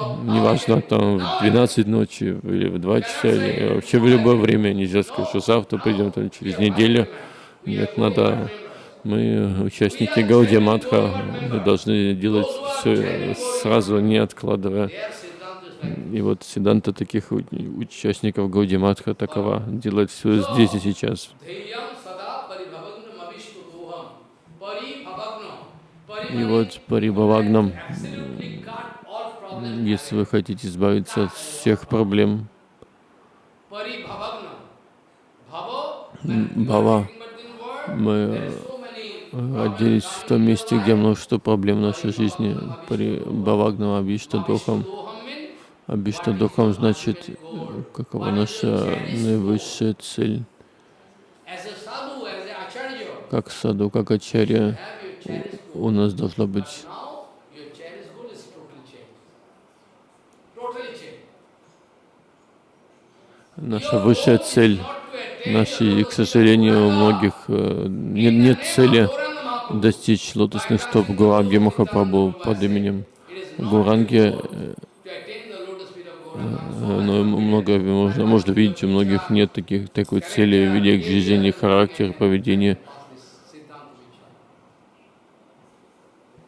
Night 12 o'clock. Неважно, там в 12 ночи или в 2 часа, или вообще в любое время. Нельзя сказать, что завтра придем, там, через неделю. Нет, надо... Мы участники Гаудия Матха, мы должны делать все сразу, не откладывая. И вот Сиданта таких участников Гауди Матха такова, делать все здесь и сейчас. И вот Парибавагнам, если вы хотите избавиться от всех проблем, word, мы родились в том месте, где множество проблем в нашей жизни. Парибавагнам Абишта Духам. Doham means Абишта Духам значит, какова наша наивысшая цель. Как саду, как ачарья, у нас должна быть Now your chair is good, is totally changed. Totally changed. Наша высшая цель. Наши, и, к сожалению, у многих э, нет, нет цели достичь лотосных стоп Гуранги Махапрабху под именем Гуранги, э, э, но много можно, можно видеть, у многих нет таких, такой цели в виде жизни, характер, поведение.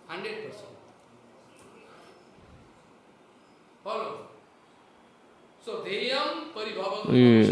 Hundred percent. Follow. So deyam paribhavagam И, avishkudoham vittatviham. Vitto, those who are the followers, servants, you are going to bestow kippa to them always. Ramchandra, full kippa on Hanumanji Maharaj. Nobody you can discover, nobody who is getting such И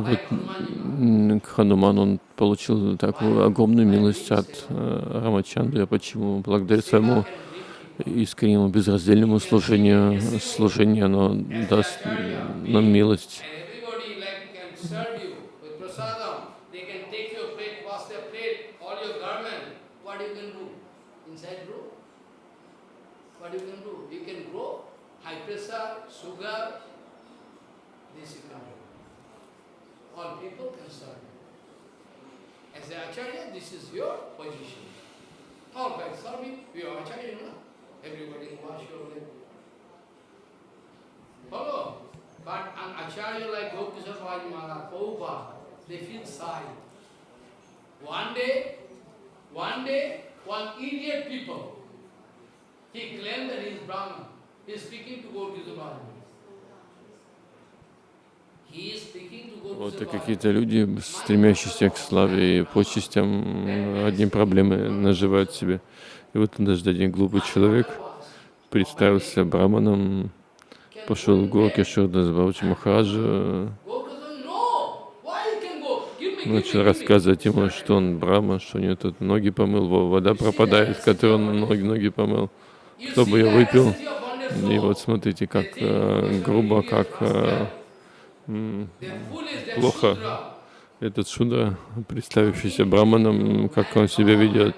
like вот Хануман, он получил такую огромную милость от э, Рамачандры. Почему? Благодаря своему искреннему безраздельному служению, служение оно даст нам милость. You all you you? You you people can serve you. As an acharya, this is your position. All you. You? Everybody wash your acharya like Gopkishore Bhaji Maharaj, Prabhupada, they feel shy. One day, one day, one idiot people, he claimed that he is Brahman. He is speaking to speaking to Вот и какие-то люди, стремящиеся к славе и почестям, одни проблемы наживают себе. И вот однажды один глупый человек представился браманом, пошел в горки Шурдас Баучи Махараджа, начал рассказывать ему, что он брама, что у него тут ноги помыл, вода пропадает, с которой он ноги, ноги помыл, кто бы ее выпил. И вот смотрите, как э, грубо, как э, плохо этот шудра, представившийся браманом, как он себя ведет.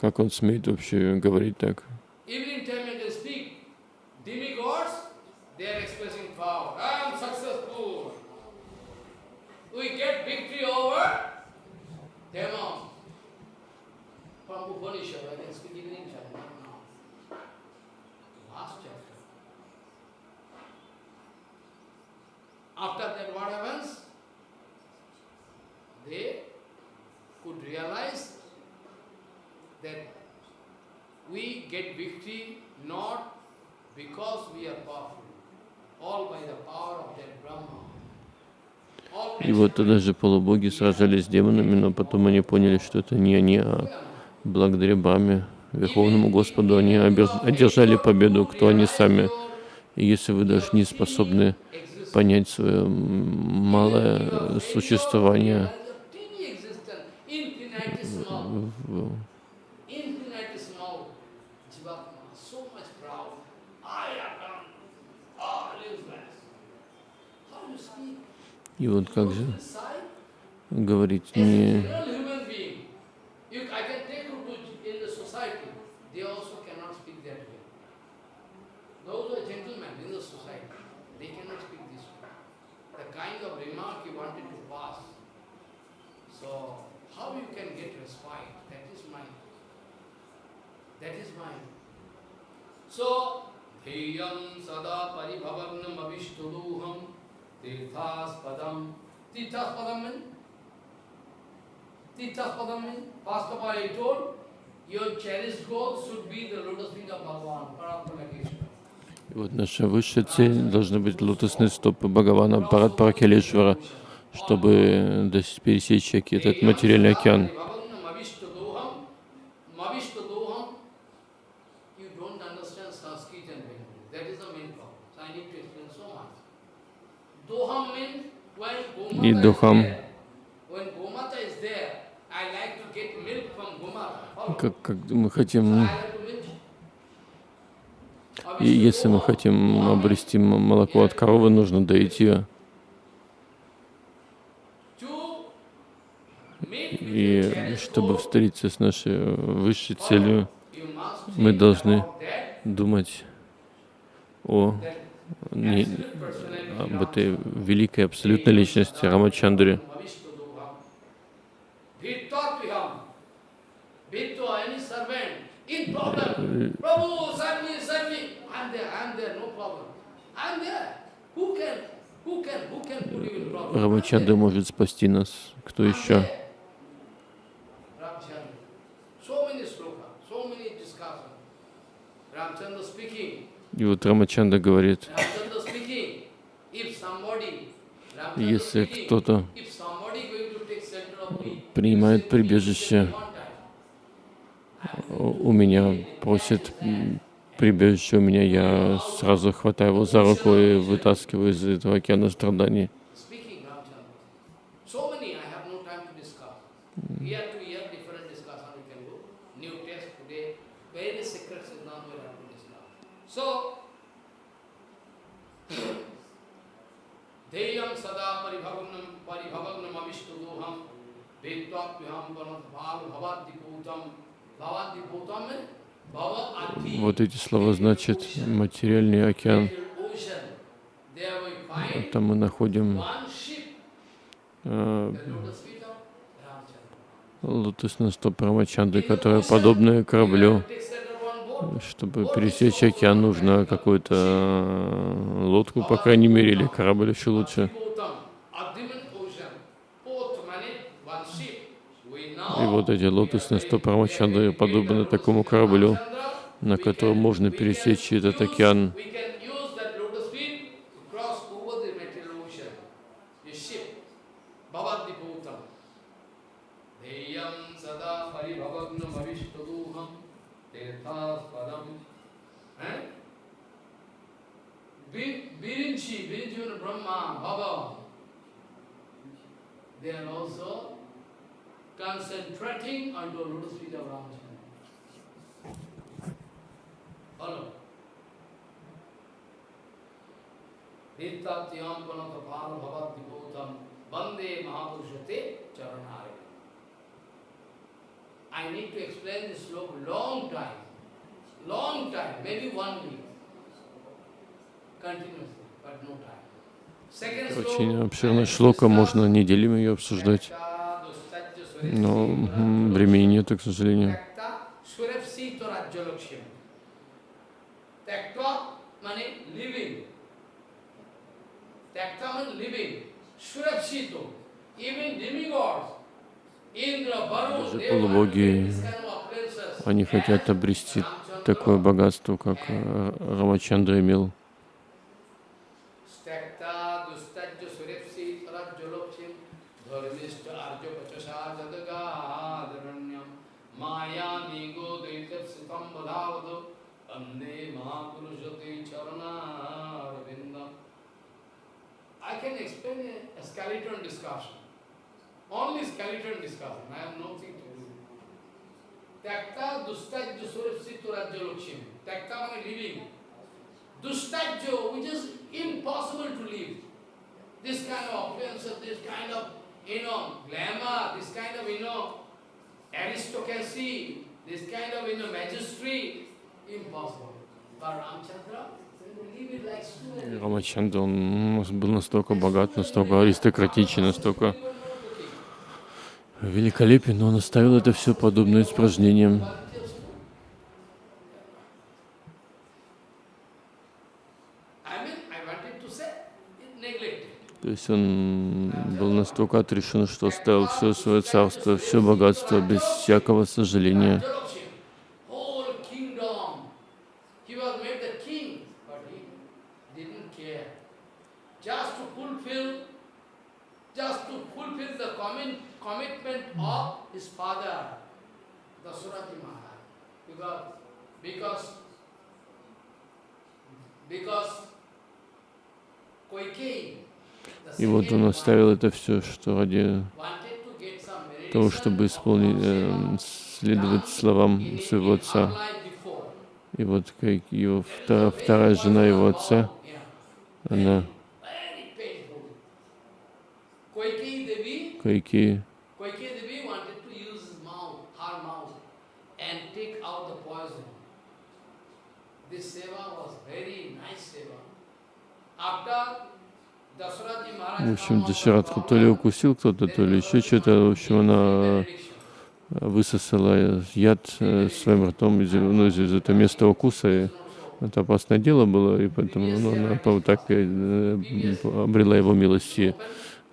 Как он смеет вообще говорить так? We get victory over demons. From Upanishad, After that, what happens? They could realize that we get victory not because we are powerful, all by the power of that Brahma. И вот тогда же полубоги сражались с демонами, но потом они поняли, что это не они, а благодаря Браме, Верховному Господу, они одержали победу, кто они сами. И если вы даже не способны понять свое малое существование. И вот как же говорить не... So, Dheyam sada paribhavagnam avishtuduham Tirthaspadam. Tirthaspadam means? Tirthaspadam means, first of all I told, your cherished goal should be the lotus feet of Bhagavan, Paratmana И вот наша высшая цель должна быть лотосные стопы Бхагавана Парат Паракелешвара, чтобы пересечь этот материальный океан. И духом. Как, как мы хотим, и если мы хотим обрести молоко от коровы, нужно доить ее. И чтобы встретиться с нашей высшей целью, мы должны думать о не, об этой великой абсолютной личности Рамачандре. Рамачандра может спасти нас. Кто еще? И вот Рамачанда говорит, если кто-то принимает прибежище, у меня просит прибежище у меня, я сразу хватаю его за руку и вытаскиваю из этого океана страданий. Deyam sada paribhavagnam paribhavagnam avishtudoham vetvapyam panadbhal bhavadiputam bhavadiputam Вот эти слова значит материальный океан. Там мы находим э, лотосное стоп Рамачанды, которое подобное кораблю. Чтобы пересечь океан, нужно какую-то э, лодку, по крайней мере, или корабль еще лучше. И вот эти лотосные Рамачандры подобны такому кораблю, на котором можно пересечь этот океан. Virinchi Brahma, Baba. They are also concentrating onto lotus feet of Ramachandra. Follow. Nityatyam panatapal bhavat dipotam bande mahapurushate charanare. I need to explain this sloka long time, long time, maybe one week, continuously, but no time. Очень обширная шлока, можно неделями ее обсуждать, но времени нет, к сожалению. Даже полубоги. Они хотят обрести такое богатство, как э, Рамачандра имел. Only skeleton discussion. I have nothing to do. Takta dustajya surepsitu rajyalakshya. Takta means living. Dustajyo, which is impossible to live. This kind of appearance, this kind of, you know, glamour, this kind of, you know, aristocracy, this kind of, you know, magistry, impossible. But Ramchandra. Рамачандра, он был настолько богат, настолько аристократичен, настолько великолепен, но он оставил это все подобно испражнениям. То есть он был настолько отрешен, что оставил все свое царство, все богатство без всякого сожаления. Rajyalakshmi, whole kingdom. He was made the king, but he didn't care. Just to fulfill, just to fulfill the commit, commitment of his father, Dasuraji Maharaj. Because, because, because Koikeyi, the И вот он оставил это все, что ради того, чтобы исполнить, э, следовать словам своего отца. И вот как его вторая, вторая жена его отца, она Koikeyi Devi, Кайки, Koikeyi Devi wanted to use his mouth, her mouth, and take out the poison. This seva was very nice seva. After Dasarathi Maharaj в общем, of то ли укусил кто-то, то ли еще что-то. В общем, она benediction. высосала яд э, своим ртом из, ну, из, этого места укуса. И это опасное дело было, и поэтому ну, она по- так э, обрела его милость. И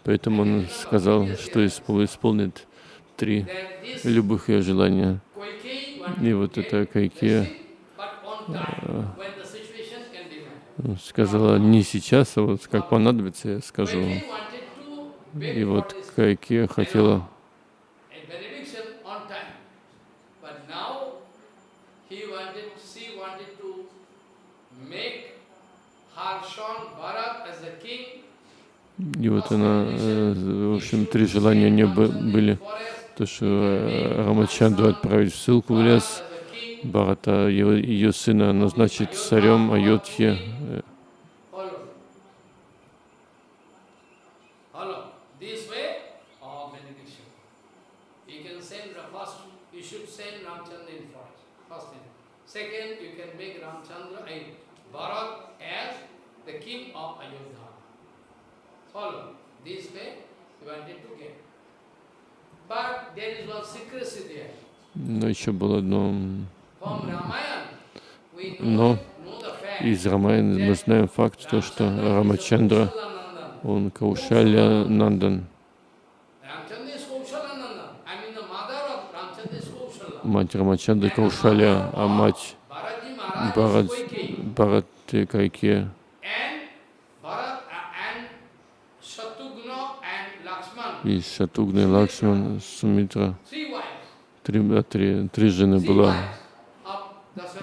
поэтому он сказал, что испол- исполнит три любых ее желания. И вот это Кайке blessing, but on time, when the situation can demand. Сказала не сейчас, а вот как понадобится, я скажу. И вот Кайке хотела. И вот она, э, в общем, три желания у нее бы- были. То, что э, Рамачанду отправить в ссылку в лес, Бхарата, ее, ее сына назначить царем Айодхи. Э, Follow. Follow. This way of benediction. You can send the first, you should send Ramchandra in first. First thing. Second, you can make Ramchandra and Bharat as the king of Ayodhya. Follow. This way you wanted to get. But there is one secrecy there. Но еще было одно. Но из Рамаяна мы знаем факт, то, что Рамачандра, он Каушаля Нандан, мать Рамачандры Каушаля, а мать Koikeyi. Бхарат Кайке uh, и Шатугна Лакшман Сумитра. Три, три, три жены было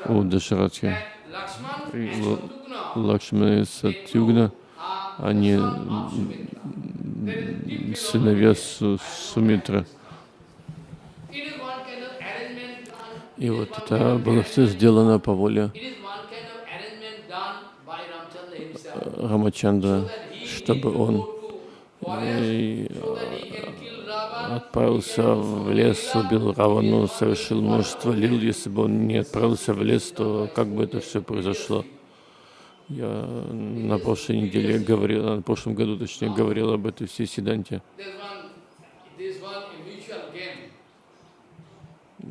у Дашаратхи. И Лакшмана и Сатюгна, они сыновья Су- Сумитры. It is one kind of arrangement done. И вот это было все сделано по воле he чтобы он отправился в лес, убил Равану, совершил множество лил. Если бы он не отправился в лес, то как бы это все произошло? Я на прошлой неделе говорил, на прошлом году, точнее, говорил об этой всей Сиданте.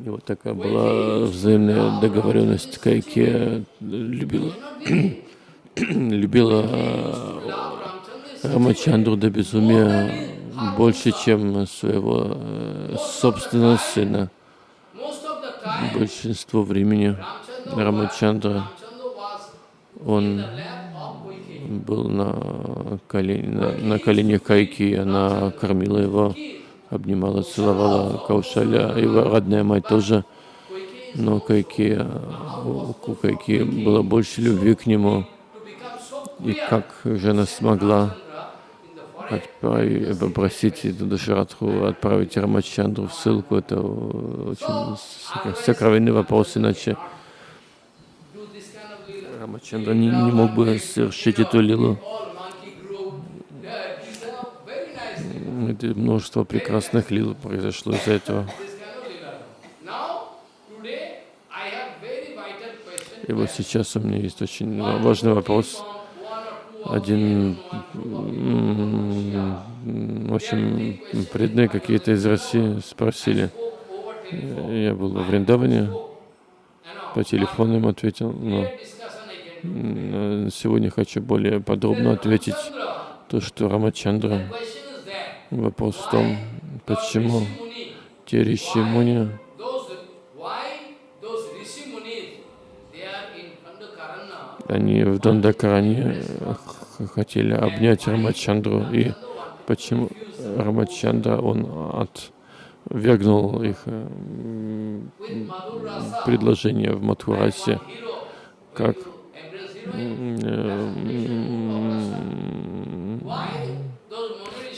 И вот такая была взаимная договоренность. Кайке любила, [clears throat] любила way. Рамачандру до безумия больше, чем своего э, собственного сына. Большинство времени Рамачандра, он был на, колен, на, на коленях Кайки, она кормила его, обнимала, целовала Каушаля, его родная мать тоже. Но Кайки, у Кайки было больше любви к нему. И как же она смогла. Отправить, попросить эту Дашаратху отправить Рамачандру в ссылку, это очень сокро- сокровенный вопрос, иначе. Рамачандра не, не мог бы совершить эту лилу. Это множество прекрасных лил произошло из-за этого. И вот сейчас у меня есть очень важный вопрос. From one or two of Один them, м, очень преданные какие-то из России спросили. Я был в now, по телефону им ответил, но сегодня хочу более подробно ответить то, что Рамачандра. Вопрос в том, почему те риши муни, они в Дандакаране х- хотели обнять Рамачандру, и почему Рамачандра, он отвергнул их э, предложение в Мадхурасе, hero, как э,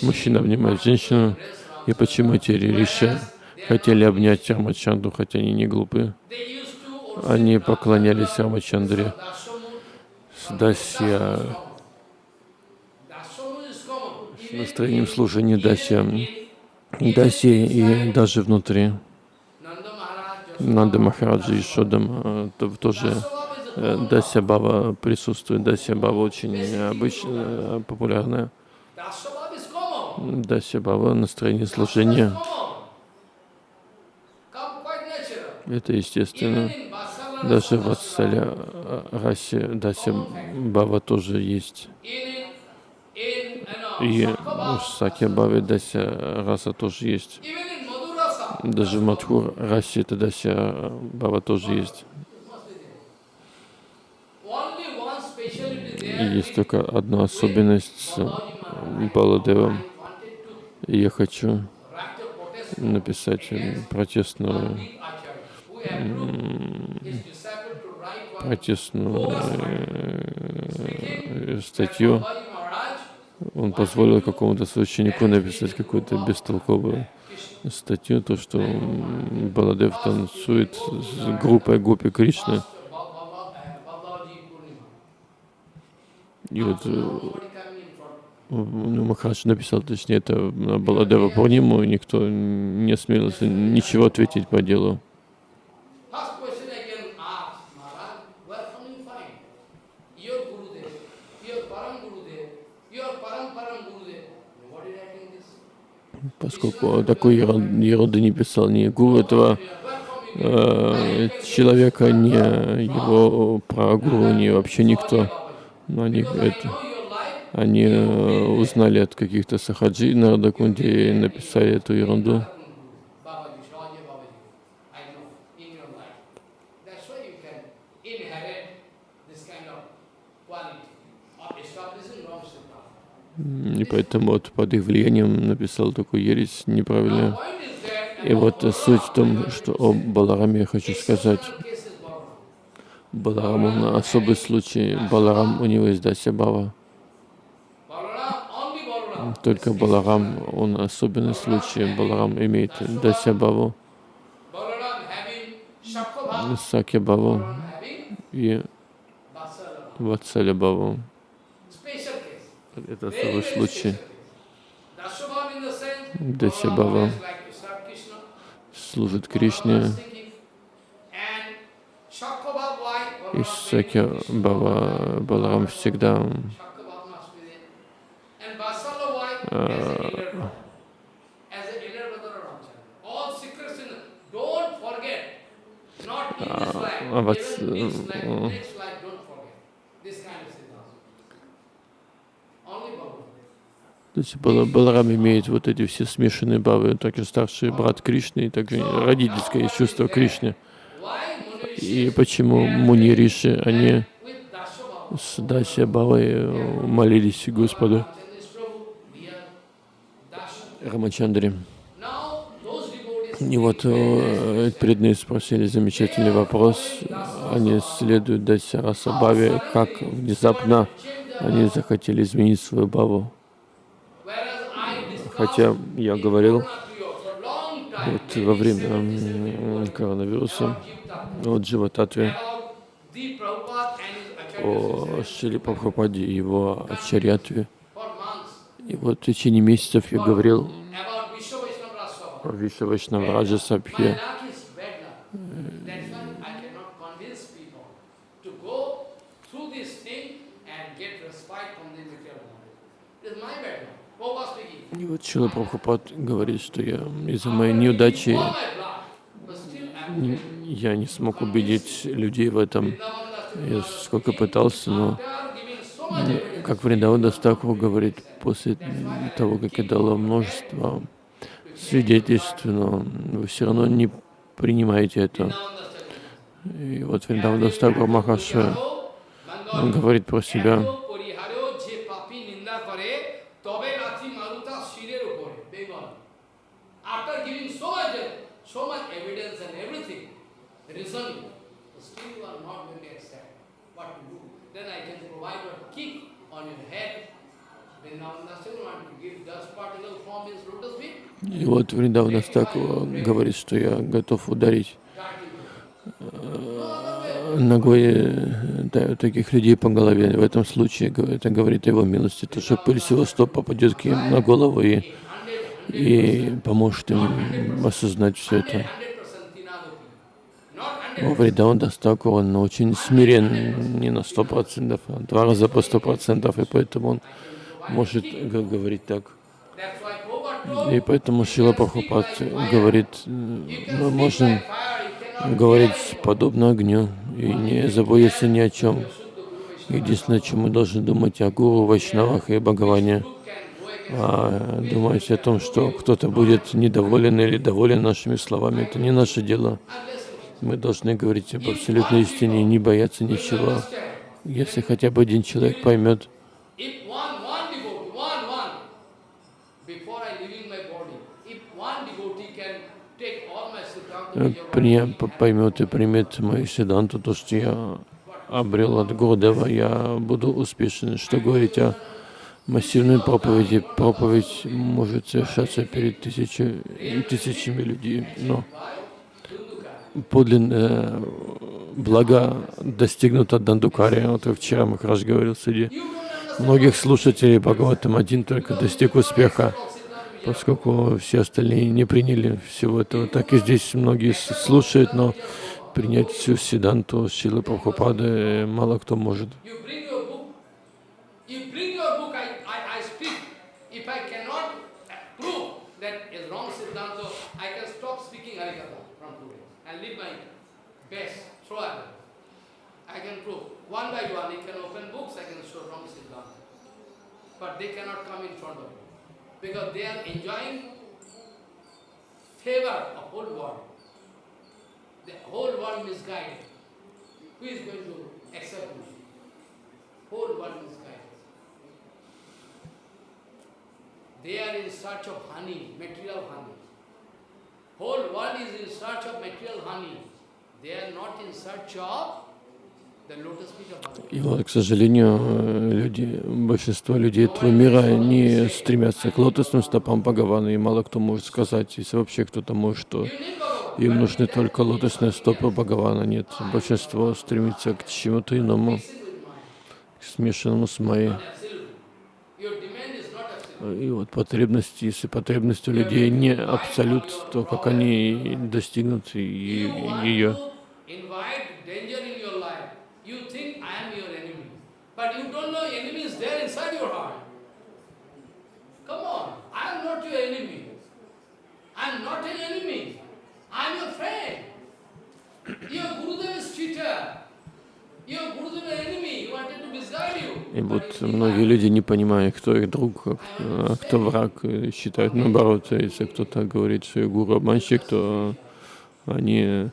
мужчина обнимает женщину, и почему эти риши хотели обнять Рамачандру, хотя они не to Они поклонялись Рамачандре. Дасья, с настроением служения Дасья. Дасья и даже внутри. Нанда Махараджа и Шодам э, то- тоже э, Дасья Бава присутствует. Дасья Бава очень популярная. Dashavan is common. Дасья Бава настроение служения. Это естественно. Даже в Ватсаля э, расе Дасья Бава тоже есть. И в Сакья Баве Дася раса тоже есть. Даже в Мадхур расе это Дася Бава тоже есть. есть только одна особенность с Баладевом. я хочу написать протестную, Write one протестную э, статью. Он позволил какому-то священнику написать какую-то бестолковую статью, то, что Баладев танцует с группой Гопи Purnima. И вот э, ну, Махарадж написал, точнее, это Баладева Пурниму, и никто не осмелился ничего ответить по делу. First question I can ask, Maharaj, where come you find? Your Gurudev, your Param Gurudev, your Param Param Gurudev. Nobody writing this. Поскольку такой ерун- ерунды не писал ни гуру этого э, человека, ни его прагуру, ни вообще никто. Но они, это, они э, узнали от каких-то сахаджи на Радакунде и написали эту ерунду. Babaji, Shivaji Babaji, I know in your life. That's why you can inherit this kind of quality of establishing wrong siddhanta. М, И поэтому вот под их влиянием написал такую ересь неправильную. И вот суть в том, что о Балараме я хочу сказать. Баларам он особый случай. Баларам, у него есть Дася Бава. Balaram, only Balaram. Только Баларам, он особенный случай. Баларам имеет Дася Баву, Balaram having Shakha Саки Баву having и Vatsalabha. Ватсаля Баву. Special case. Это особый случай. Krishna. Служит Кришне. И Саки. Бава Баларам всегда Shakhabhav must be there. And Vatsala, why? As an elder brother. As an elder brother of Ramchandra. All secrets in Don't forget. Not in this life. а Ватс- Even next life, э, next life, don't forget. This kind of siddhanta. Only Bhagavan. То есть Бала- Баларам имеет вот эти все смешанные бавы, также старший брат Кришны и также родительское чувство Кришны. И почему Муни Риши, они с Дася Бавой молились Господу. Рамачандре. И вот э, преданные спросили замечательный вопрос. Они следуют Дася Раса Баве, как внезапно они захотели изменить свою баву. Хотя я говорил вот во время коронавируса о Дживататве, о Шили Прабхупаде и его Ачарьятве. И вот в течение месяцев я говорил о Виша Вайшнавраджа My Сабхе. И вот Шила Прабхупад говорит, что я из-за моей неудачи я не смог убедить людей в этом. Я сколько пытался, но как Вриндаван Дастакова говорит, после того, как я дала множество свидетельств, но вы все равно не принимаете это. И вот Вриндаван Дастакова Махаша, говорит про себя, then I can provide a kick on your head и вот Вриндаван Дастакова говорит, что я готов ударить э, ногой э, да, таких людей по голове. В этом случае это говорит о его милости, то что пыль с его стоп попадет к ним на голову и, и поможет им осознать все это. 100% tinadoti not 100 Но Вридаун Дастаку, он очень смирен, не на сто процентов, а два раза по сто процентов, и поэтому он может говорить так. И поэтому Шила Прабхупад говорит, мы можем говорить подобно огню и не заботиться ни о чем. Единственное, о чем мы должны думать о гуру, вайшнавах и Бхагаване, а думать о том, что кто-то будет недоволен или доволен нашими словами, это не наше дело. Мы должны говорить об абсолютной истине не бояться ничего. Если хотя бы один человек поймет, поймет и примет мою седанту, то, что я обрел от Гурдева, я буду успешен. Что говорить о массивной проповеди? Проповедь может совершаться перед тысячи, тысячами людей, но подлинное благо достигнуто Дандукари. Вот вчера Махараш говорил среди многих слушателей Бхагаватам один только достиг успеха, поскольку все остальные не приняли всего этого. Так и здесь многие слушают, но принять всю Сиданту Шилы Прабхупады мало кто может. Can prove. One by one, you can open books, I can show wrong siddhanta. But they cannot come in front of you. Because they are enjoying favor of whole world. The whole world is misguided. Who is going to accept me? Whole world misguided. They are in search of honey, material honey. Whole world is in search of material honey. They are not in search of И вот, к сожалению, люди, большинство людей этого мира не стремятся к лотосным стопам Бхагавана, и мало кто может сказать, если вообще кто-то может, что им нужны только лотосные стопы Бхагавана. Нет, большинство стремится к чему-то иному, к смешанному с Майей. И вот потребности, если потребности у людей не абсолют, то как они достигнут ее? I'm not an enemy. I'm your friend. Your Gurudev is cheater. Your Gurudev is enemy. He wanted to misguide you. И вот многие люди, не понимая, кто их друг, а кто враг, считают наоборот. Если кто-то говорит, что гуру обманщик, то они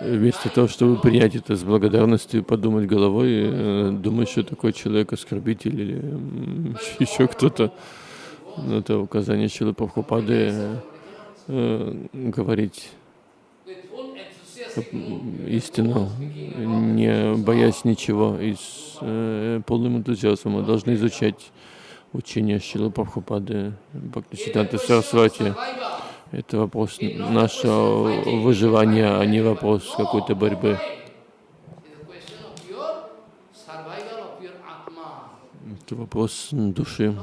вместо того, чтобы принять это с благодарностью, подумать головой, думать, что такой человек оскорбитель или [laughs] еще кто-то. Это указание Шилы Прабхупады э, говорить истину, не боясь ничего, и с э, полным энтузиазмом. Мы должны изучать учение Шилы Прабхупады, Бхактисиданта Сарасвати. Это вопрос нашего выживания, а не вопрос какой-то борьбы. Это вопрос души.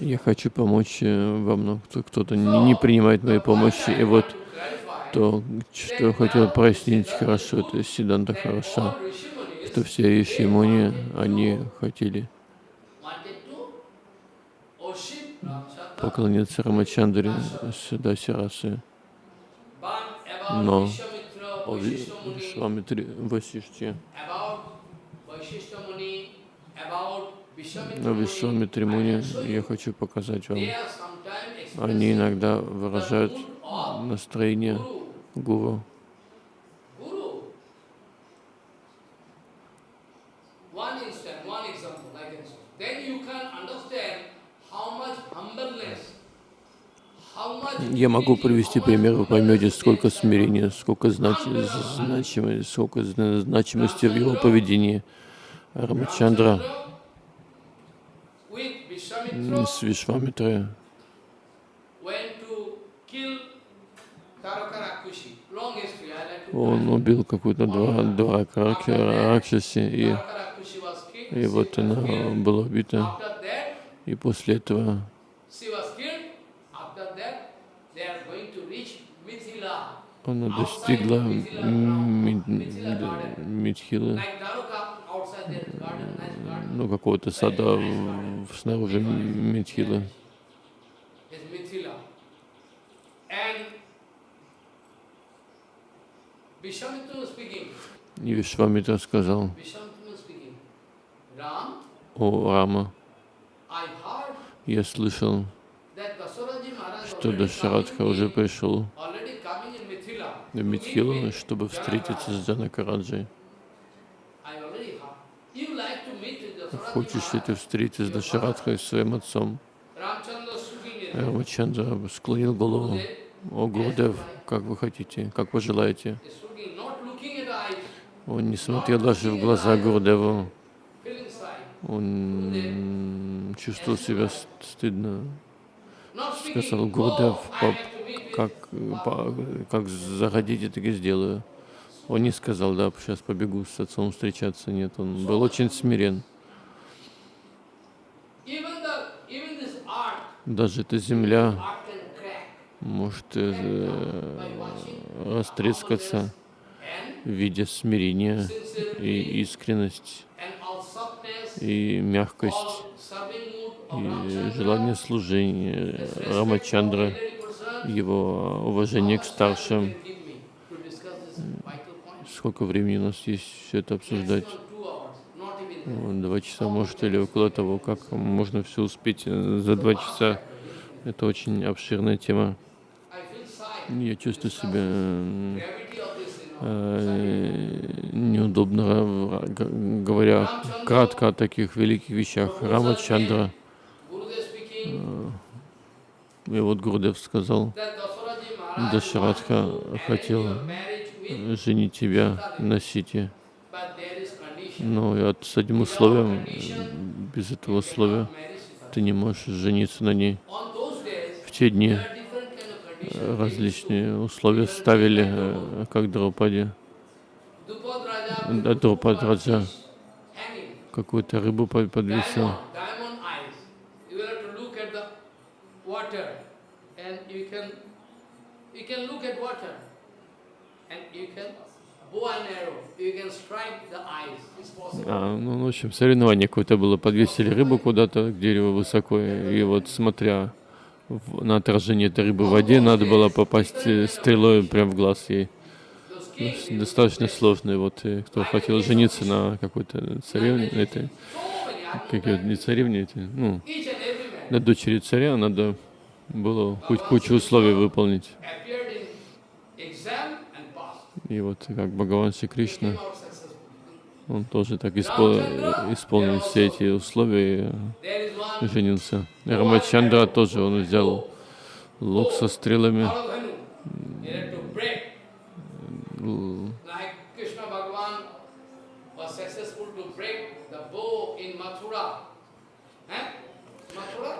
Я хочу помочь э, вам, но кто-то не принимает моей помощи. И вот то, что хотел прояснить хорошо, это Сиданта хороша, что все Ишимуни, они хотели поклониться Рамачандре Сидасирасы. Но о Вишвамитре Васиште на Вишвамитре Муни я хочу показать вам. Они иногда выражают настроение гуру. Я могу привести пример, вы поймете, сколько смирения, сколько знач... значимости, сколько значимости в его поведении. Рамачандра. С Вишвамитрой он убил какую-то два, два Ракшаси, и, и вот она была убита. И после этого она достигла Митхилы, ну, какого-то сада снаружи Митхилы. И Вишвамитра сказал, о Рама, я слышал, что Дашарадха уже пришел. в Митхилу, чтобы встретиться с Джанакараджей. Хочешь ли ты встретиться с Дашарадхой, своим отцом? Рамачандра склонил голову. О, Гурдев, как вы хотите, как вы желаете. Он не смотрел даже в глаза Гурдеву. Он чувствовал себя стыдно. Сказал, Гурдев, как, как захотите, так и сделаю. Он не сказал, да, сейчас побегу с отцом встречаться. Нет, он был очень смирен. Даже эта земля может э, растрескаться в виде смирения и искренность, и мягкость, и желание служения Рамачандра, его уважение к старшим. Сколько времени у нас есть все это обсуждать? Два часа, может, или около того, как можно все успеть за два часа. Это очень обширная тема. Я чувствую себя э, неудобно, ра- г- говоря кратко о таких великих вещах. Рамачандра, Gurudev speaking, и вот Гурдев сказал, Дашарадха хотел женить тебя на Сите. Но и с одним условием, э, без этого условия, ты не можешь жениться на ней. В те дни различные условия ставили, э, как Драупаде. Drupad Raja Да, will Друпад put Раджа fish hanging. какую-то рыбу под- подвесил. А, ну, в общем, соревнование какое-то было. Подвесили рыбу куда-то к дереву высоко, и вот смотря на отражение этой рыбы в воде, надо было попасть э, стрелой прямо в глаз ей. Ну, Достаточно сложно. Вот э, кто хотел жениться на какой-то царевне, этой, как её, не царевне, эти, ну, на дочери царя надо было хоть кучу условий выполнить. И вот как Бхагаван Шри Кришна. Он тоже так испол- исполнил все эти условия и one женился. Рамачандра тоже, он взял лук со стрелами,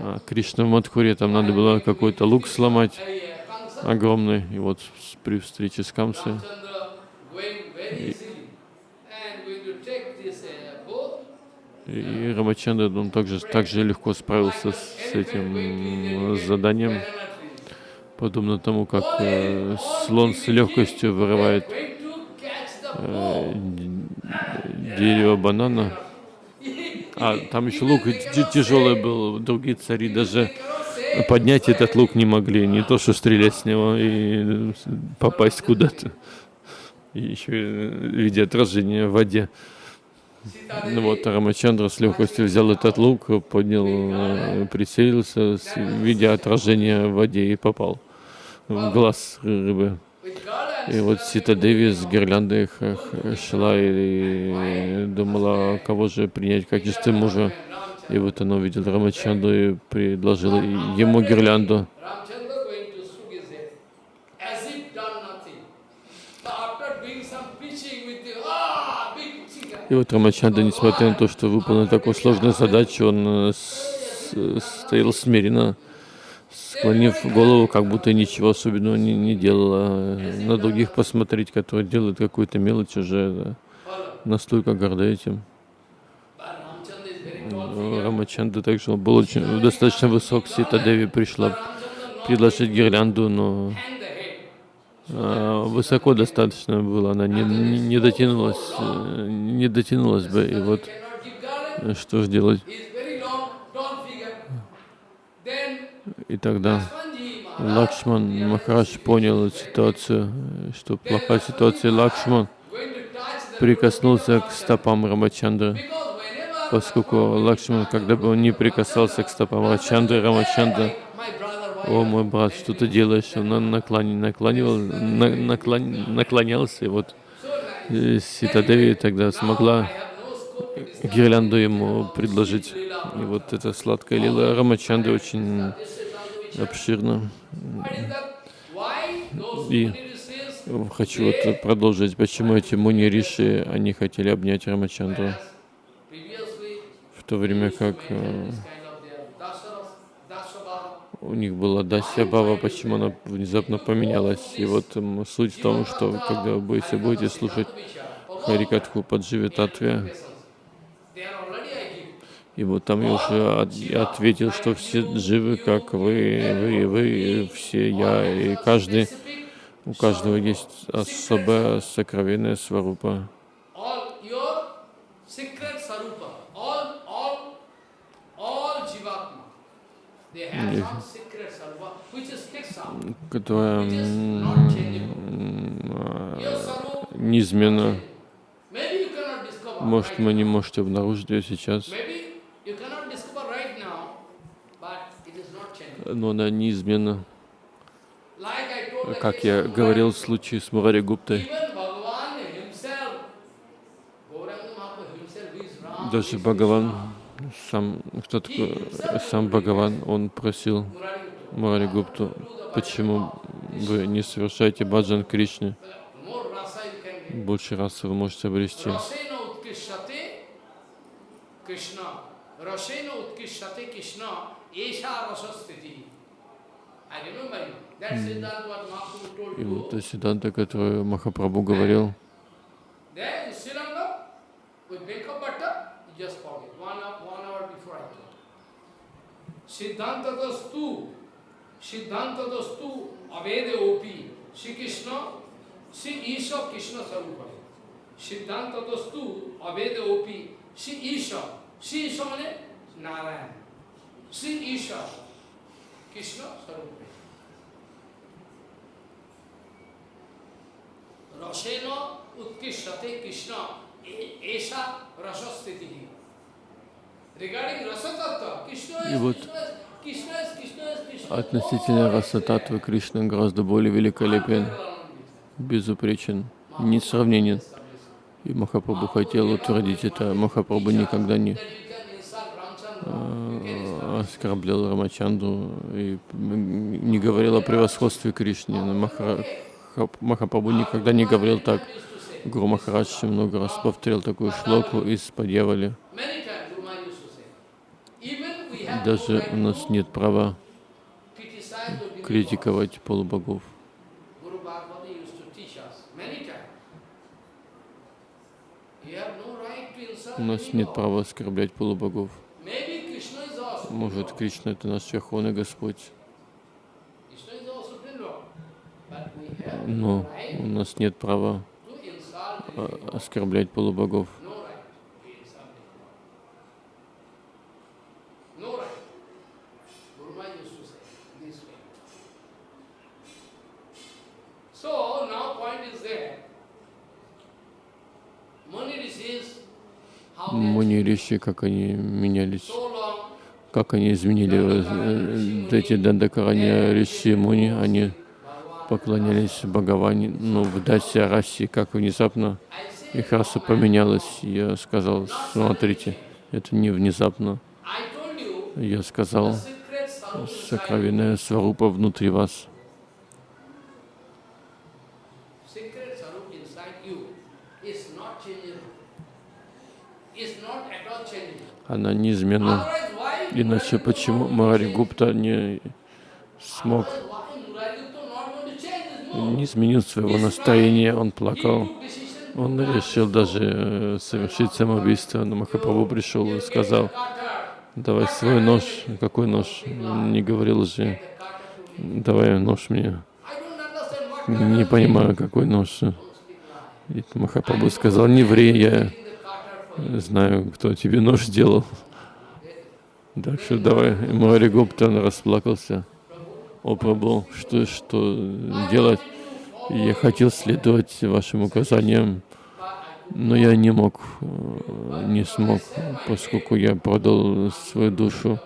а, Кришна в Мадхуре, там надо было какой-то лук сломать огромный. И вот при встрече с Камсой Ramchandra going very easily and going to take this uh, bow. И Рамачандра, он также, также легко справился с, этим м, заданием, подобно тому, как э, слон с легкостью вырывает э, дерево банана. А там еще лук тяжелый был, другие цари даже поднять этот лук не могли, не то что стрелять с него и э, попасть куда-то. Еще и в виде отражения в воде. Ну вот, Рамачандра с легкостью взял этот лук, поднял, э, прицелился, видя отражение в воде и попал в глаз рыбы. И вот Сита Деви с гирляндой шла и думала, кого же принять в качестве мужа. И вот она увидела Рамачанду и предложила ему гирлянду. Ramchandra going to stroke his head as if done nothing. But after doing some preaching with the ah big chicken, И вот Рамачанда, несмотря на то, что выполнил такую сложную задачу, он э, э, стоял смиренно, склонив голову, как будто ничего особенного не, не делал. а на других посмотреть, которые делают какую-то мелочь, уже да, настолько горды этим. Ну, Рамачанда также был очень достаточно высок. Сита Деви пришла предложить гирлянду, но Hang the head. а, высоко достаточно было, она не, не, дотянулась, э, не дотянулась бы. И вот э, что же делать? И тогда Лакшман Махарадж понял ситуацию, э, что плохая ситуация. Лакшман прикоснулся к стопам Рамачандры, поскольку Лакшман, когда бы он не прикасался к стопам Рамачандры, Рамачандра О, мой брат, что ты делаешь? Он на- наклони- наклонивал, на- наклон- наклонялся, и вот э, Ситадеви тогда смогла гирлянду ему предложить. И вот эта сладкая лила Рамачанды очень обширна. И хочу вот продолжить, почему эти муни риши, они хотели обнять Рамачандру, в то время как э, this kind of their dasaras, dasabha, у них была Дасья Бава, почему она внезапно поменялась. И вот суть в том, что когда вы будете, будете слушать Харикатху Падживи Татве. И вот там я уже от- ответил, что все живы, как вы, вы, вы, все я, и каждый, у каждого есть особая сокровенная сварупа. которая а, неизменна. Может, вы не можете обнаружить ее сейчас, но она неизменна. Как я говорил в случае с Мурари Гуптой, даже Бхагаван сам, кто такой, сам Бхагаван, он просил Марари Гупту, почему вы не совершаете баджан Кришне? Больше раз вы можете обрести. И вот это Сиданта, которую Махапрабху говорил, There in Sriranga, with Bekha Bhatta, you just forget. One hour, one hour before I told. Siddhanta dastu, Siddhanta dastu, Avede Opi, Shri Krishna, Shri Isha Krishna Sarupa. Siddhanta dastu, Avede Opi, Shri Isha. Shri Isha means Narayan. Shri Isha, Krishna Sarupa. रसेन उत्कृष्टते कृष्ण ए- ऐसा रसस्थिति Regarding rasa tattva, Krishna и вот относительно раса татвы Кришна гораздо более великолепен, безупречен, несравненен. И Махапрабху хотел утвердить это. Махапрабху никогда не э, оскорблял Рамачанду и не говорил о превосходстве Кришны. Хап- Махапрабху никогда не говорил так. Гуру Махарадж много раз повторил такую шлоку из Падьявали. Many times Guru Maharaj used to say. Even we have no Даже у нас нет права критиковать полубогов. У нас нет права оскорблять полубогов. Может. Кришна — это наш Верховный Господь, но у нас нет права а, оскорблять полубогов. No right to insult demigod. No right. Guru Maharaj used to say this way. So now point is there. Mani rishis, how they Муни Риши, как они менялись, как они изменили э, э, эти Дандакарани Риши Муни, они поклонялись Бхагаване, но в Дасе Раси, как внезапно их раса поменялась. Я сказал, смотрите, это не внезапно. Я сказал, сокровенная сварупа внутри вас. secret sarup inside you is not changing. Is not at all changing. Она неизменна. Иначе почему Марари Гупта не смог, не изменил своего настроения, он плакал. Он решил даже э, совершить самоубийство, но Махапрабху пришел и сказал, давай свой нож. Какой нож? Не говорил же, давай нож мне. Не понимаю, какой нож. И Махапрабху сказал, не ври, я знаю, кто тебе нож сделал. Так что давай. И Мари Гуптан расплакался. О, Прабху, что, что делать? Я хотел следовать вашим указаниям, но я не мог, э, не смог, поскольку я продал свою душу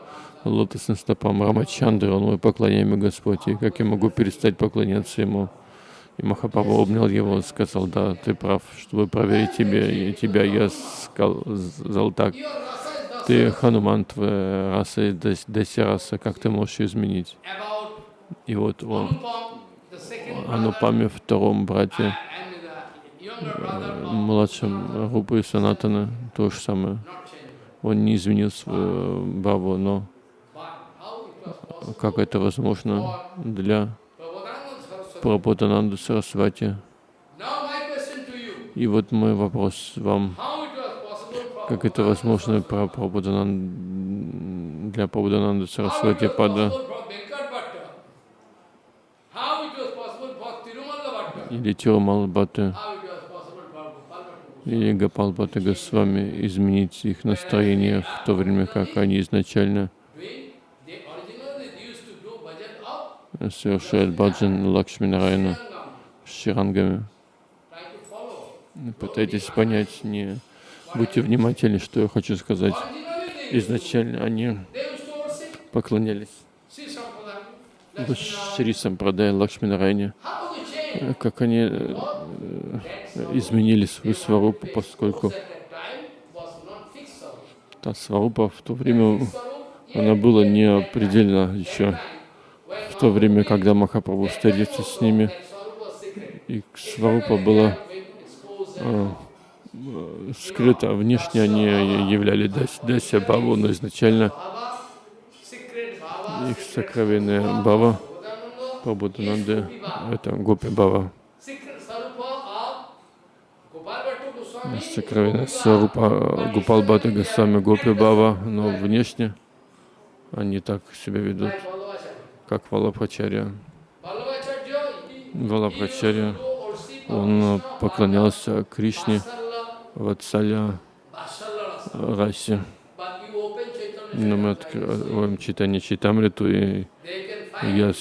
лотосным стопам Рамачандры, он мой поклоняемый Господь, и как я могу перестать поклоняться ему? И Махапрабху обнял его и сказал, да, ты прав, чтобы проверить тебя, и тебя я сказал так, ты Хануман, твоя раса и Дас- Даси раса, как ты можешь ее изменить? И вот он, Анупаме, втором брате, of младшем Рупы Санатана, то же самое. Он не изменил свою бабу, но possible как это возможно для Прабхутананды Сарасвати? И вот мой вопрос вам. Как это возможно про Прабхутанан- для it Сарасвати Пада или Тирумал Бхатта How it was possible for Gopal Bhatta? или Гапал Бхатта Госвами изменить их настроение в то время, как они изначально Doing, they originally they used to do совершают баджан Лакшми Нарайана Srirangam. с ширангами. Пытайтесь понять, не будьте внимательны, что я хочу сказать. Изначально они поклонялись Шри Сампрадай Лакшми Нарайане. How they change? Как они э, изменили свою сварупу, поскольку та сварупа в то время, она была не определена еще. В то время, когда Махапрабху встретился с ними, и сварупа была а, скрыта. Внешне они являли Дася Баву, но изначально их сокровенная Бава, Прабхутананды, это Гопи Бава. Сокровенная Сарупа Гупал Бхата Госвами Гопи Бава, но внешне они так себя ведут, как Валабхачарья. Валабхачарья, он поклонялся Кришне, Ватсаля, Расе. Но мы откроем читание Читамриту, и я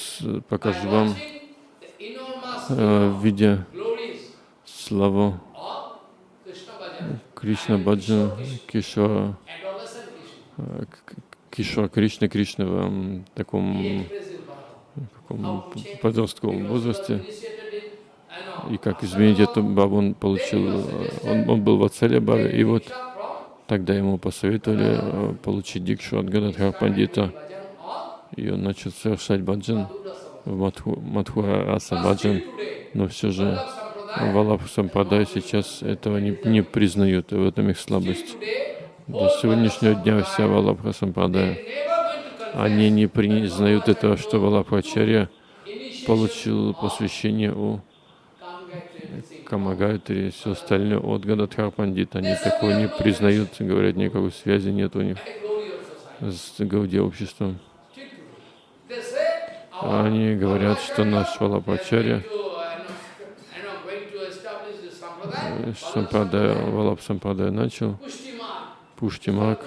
покажу вам, э, видя славу Кришна Баджан, Кишва, э, Кишва Кришна, Кришна в таком, таком подростковом возрасте. И как изменить эту бабу он получил, он, он был в Ацале Бабе, и вот тогда ему посоветовали э, получить дикшу от Гададхар Пандита, и он начал совершать баджан в Мадху, Мадхура Раса Баджан, но все же Валаб Сампрадай сейчас этого не, не признают, и в этом их слабость. До сегодняшнего дня вся Валабха Сампрадая, они не признают этого, что Валабхачарья получил посвящение у Камагайтри и все остальное от Гададхар Пандит. Они такого не признают, говорят, никакой связи нет у них с Гауди обществом. Они говорят, что наш Валапачарья Сампрадая, Валап Сампрадая начал, Пуштимак,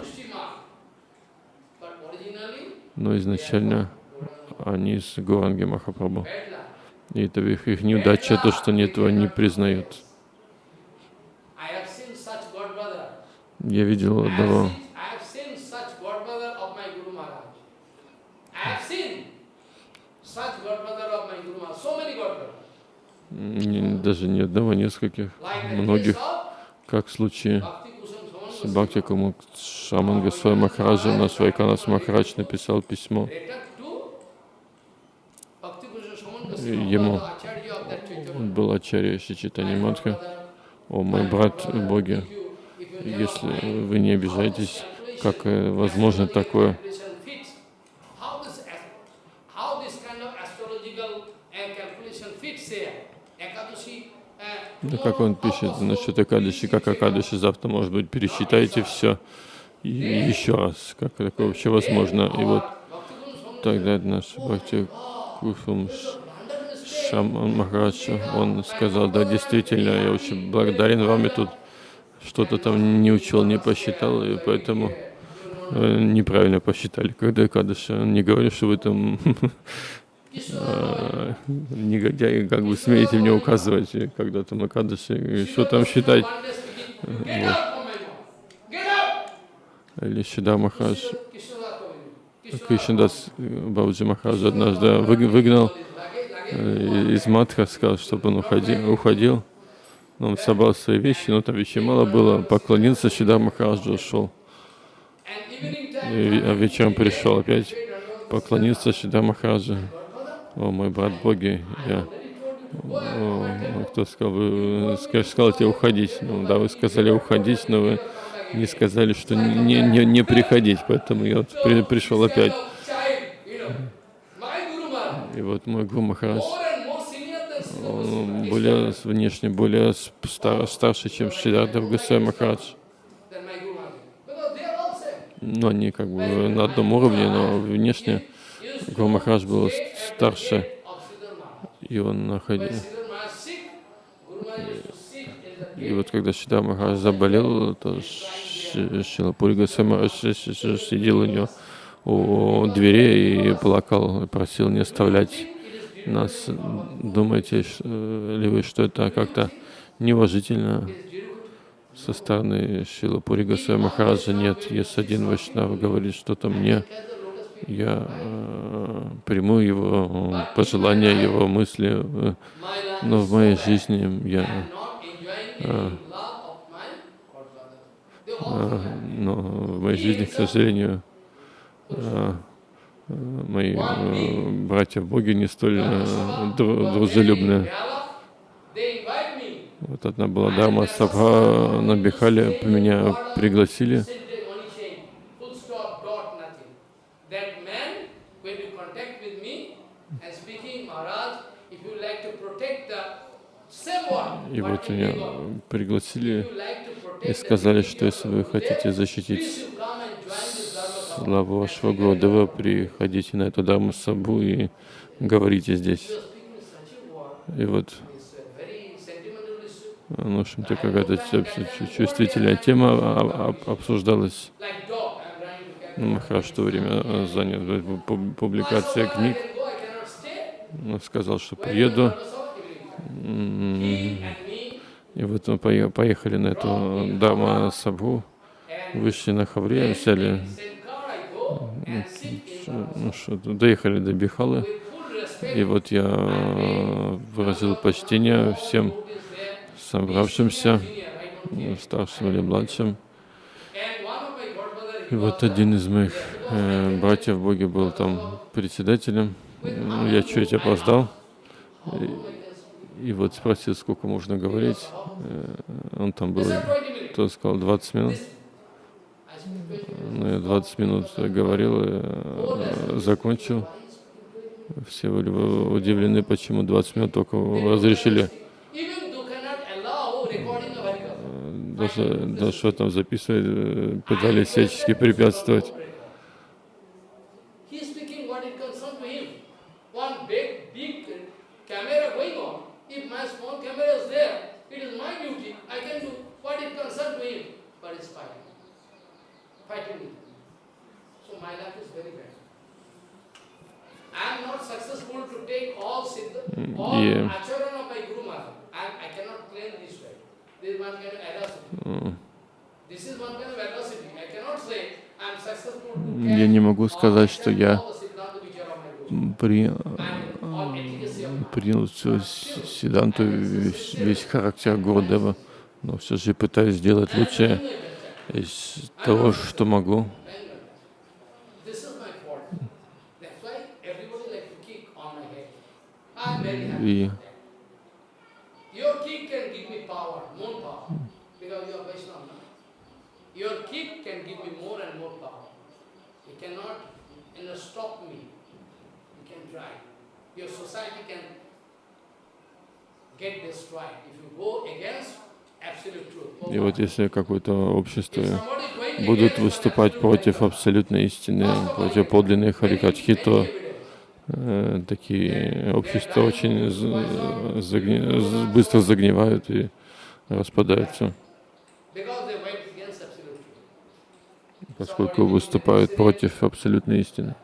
но изначально они с Гуранги Махапрабху. И это их, их неудача, то, что они этого не признают. Я видел одного даже не одного, нескольких, многих, как в случае Бхакти Кумук Шаман Госвами Махараджа, наш Вайканас Махарадж написал письмо ему. Он был Ачарья Шичитани Матха. О, мой брат в Боге, если вы не обижаетесь, как э, возможно такое? Как он пишет насчет Акадыши, как Акадыши, завтра, может быть, пересчитайте все и еще раз, как такое вообще возможно. И вот тогда наш Бхакти Куфум Шаман Махарадж, он сказал, да, действительно, я очень благодарен вам, и тут что-то там не учел, не посчитал, и поэтому э, неправильно посчитали, когда Кадыша. Не говорю, что вы там [laughs] э, негодяи, как вы смеете мне указывать, когда там на Кадыше, что там считать. Вот. Или Шида Махарадж, Кришнадас Бабджи Махарадж однажды выгнал Э, из Матха сказал, чтобы он уходил. уходил. Он собрал свои вещи, но там вещей мало было, поклонился, Шидар Махараджа ушел. А вечером пришел опять, поклонился Шидар Махараджа. О, мой брат Боги, я... Кто сказал, вы сказал тебе уходить. Ну да, вы сказали уходить, но вы не сказали, что не, не, не приходить, поэтому я вот при, пришел опять. И вот мой Гуру Махарадж, он более внешне, более стар, старше, чем Шридардав Гусей Махарадж. Но они как бы на одном уровне, но внешне Гуру Махарадж был старше, и он находил. И вот когда Шидар Махарадж заболел, то Шилапури Махарадж сидел у него у дверей и плакал, просил не оставлять нас. Думаете ли вы, что это как-то неуважительно со стороны Шила Пури Госвами Махараджа? Нет, если один Вайшнав говорит что-то мне, я э, приму его пожелания, его мысли, э, но в моей жизни я э, А, Но в моей жизни, к сожалению, а, а, мои э, братья в Боге не столь э, дру- дружелюбны. Вот одна была дама Сабха на меня пригласили. Sentence only change. Full stop, dot, nothing. That man, when you contact with me and speaking, Maharaj, if you like to protect the same one, И вот меня пригласили и сказали, что если вы хотите защитить славу вашего Гурдева, приходите на эту Дharma Сабу и говорите здесь. И вот, ну, в общем-то, какая-то чу- чу- чувствительная тема обсуждалась. Ну, Махараш в время занят пу- пу- публикация книг. stay. Ну, Сказал, что приеду. И вот мы пое- поехали на эту Сабу, and вышли на Хавре, взяли, ну, что, доехали до Бихалы. И вот я э, выразил почтение всем собравшимся, старшим или младшим. И вот один из моих э, братьев в Боге был там председателем. Ну, Я чуть опоздал. И, вот спросил, сколько можно говорить. Э, Он там был, He said 20 minutes. кто сказал, 20 минут. I speak 20 minutes. Ну, я 20 минут говорил и э, закончил. Все были удивлены, почему 20 минут только разрешили. Harikatha. Даже, даже что там записывать, э, пытались всячески препятствовать. He is speaking what it concerns to him. One big, big camera going on. If my small camera is there, it is my duty. I can do what it concerns to him. But it's fighting. Fighting with me. So my life is very bad. I am not successful to take all siddha, all yeah. acharan of my Guru Maharaj. I, I cannot claim this way. This is one kind of adversity. М, This is one kind of adversity. I cannot say I am successful to Я catch не могу сказать, all что я all the siddhanta which are of my Guru. м, при, of принял всю Сиданту, весь, весь характер Гурдева, но все же пытаюсь сделать лучшее из того, что могу. Truth. И вот если какое-то общество будут выступать против абсолютной истины, против подлинной харикатхи, то такие общества очень загни- быстро загнивают и распадаются, поскольку выступают против абсолютной истины.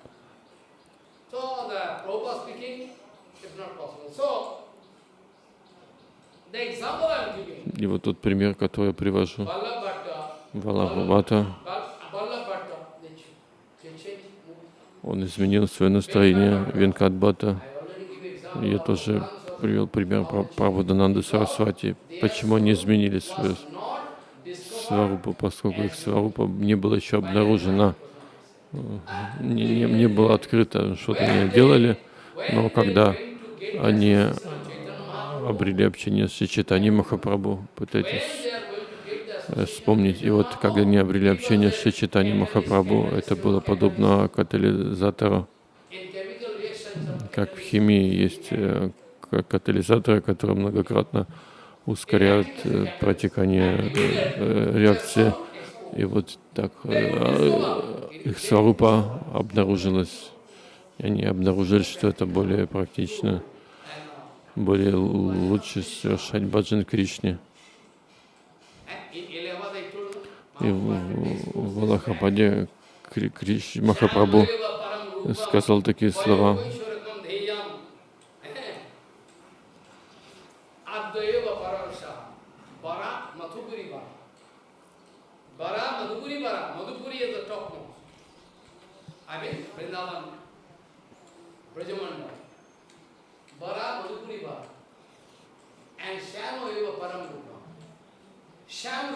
И вот тот пример, который я привожу, Валабхата, он изменил свое настроение, Венкатбата. Я тоже привел пример про Прабхудананды Сарасвати. Почему они изменили свою сварупу, поскольку их сварупа не была еще обнаружена, э, не, не, не было открыто, что-то они делали, но когда они обрели общение с Читани Махапрабху, пытайтесь they are going to get the э, вспомнить. И вот когда они обрели общение с Читани Махапрабху, это было подобно катализатору, как в химии есть э, катализаторы, которые многократно ускоряют э, протекание э, реакции. И вот так их сварупа обнаружилась. И они обнаружили, что это более практично, более лучше совершать баджан Кришне. and in Allahabad I told И в, Аллахабаде Кри- Криш Махапрабху сказал такие слова.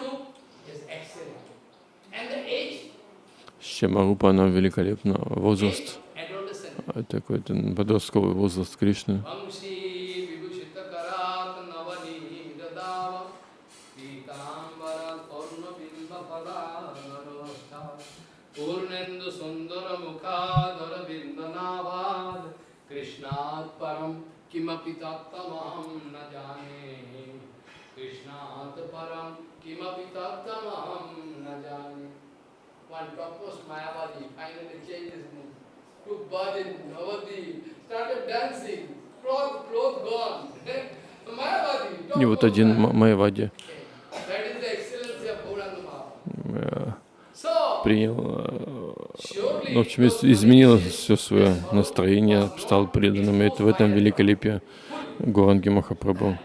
Rupa. Шьямарупа, она великолепна. Возраст, а, такой подростковый возраст Кришны. Krishnat param kimapi tattamaham na jane [laughs] И вот один topmost Ма- Майявади That is the excellency of Gauranga Mahaprabhu. э, принял, э, ну, в общем, из- изменил все свое настроение, стал преданным. И это в этом великолепие Гуранги Махапрабху.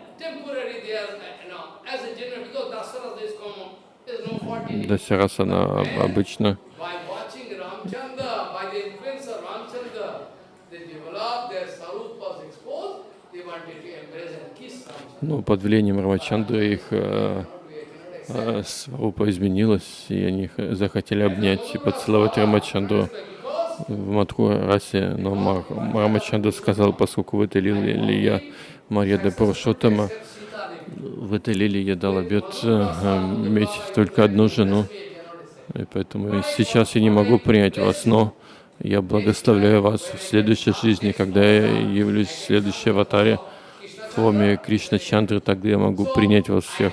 Kiss Ramchandra. ну, под влиянием Рамачандры их э, э, сварупа изменилась, и они захотели обнять и поцеловать Рамачандру в матку расе, но Мар- Рамачандра сказал, поскольку в этой лиле ли я Марья де Devi, в этой лиле я дал обет э, э, иметь только одну жену, и поэтому сейчас я не могу принять вас, но я благословляю вас в следующей жизни, когда я явлюсь в следующей аватаре в форме Кришна Чандры, тогда я могу принять вас всех.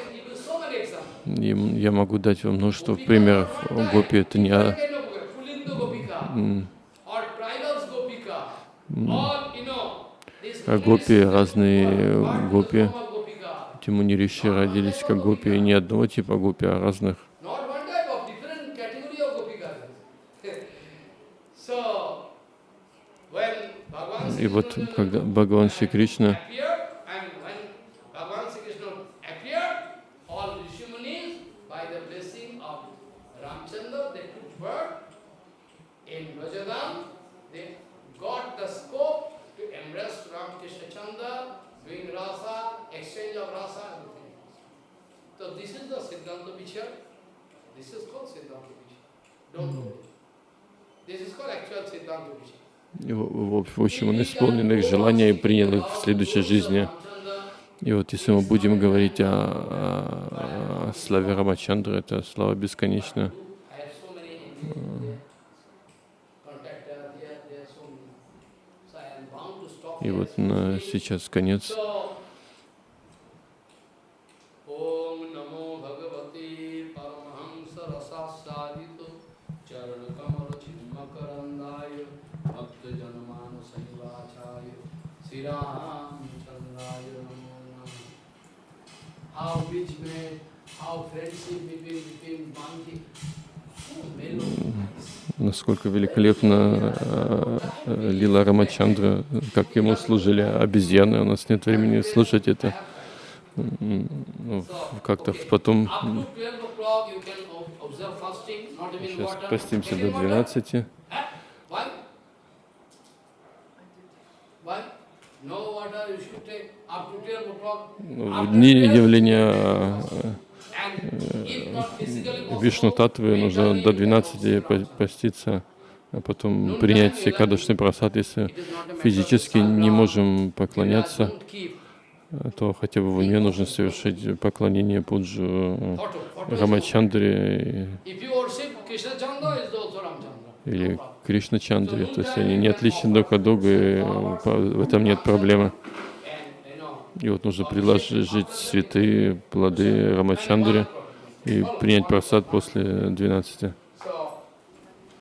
И я могу дать вам множество примеров. Гопи это не... а- гопи, разные гопи. Gopika? Тимунириши родились как гопи, не одного типа гопи, а разных. И вот когда Бхагаван Шри Кришна appeared, and when Bhagavan Sri Krishna appeared, all Rishi Munis, by the blessing of Ramchandra, they took birth in Vrajadam, they got the scope to embrace Ramakrishna Chandra, doing rasa, exchange of rasa, everything. So this is the Siddhanta Vichar. This is called Siddhanta Vichar. Don't know it. This is called actual Siddhanta Vichar. В общем, он исполнил их желания и принял их в следующей жизни. И вот если мы будем говорить о, о- о славе Рамачандры, это слава бесконечна. И вот на сейчас конец. Насколько великолепна э, э, Лила Рамачандра, как ему служили обезьяны. У нас нет времени слушать это. Как-то потом Up to 12 o'clock you can ob- observe fasting, not even сейчас постимся до Taking water. 12. Huh? Why? Why? No water you should take up to 12 o'clock. В дни явления э, Вишну Татвы нужно до mentally 12 по- поститься, а потом принять Секадушный просад. Если физически не можем поклоняться, э, то хотя бы в уме нужно совершить поклонение Пуджу э, Рамачандре. Или Кришна Чандре. То есть они не отличны друг от друга, и э, в этом нет проблемы. И вот нужно приложить цветы, плоды Рамачандре и принять просад после 12.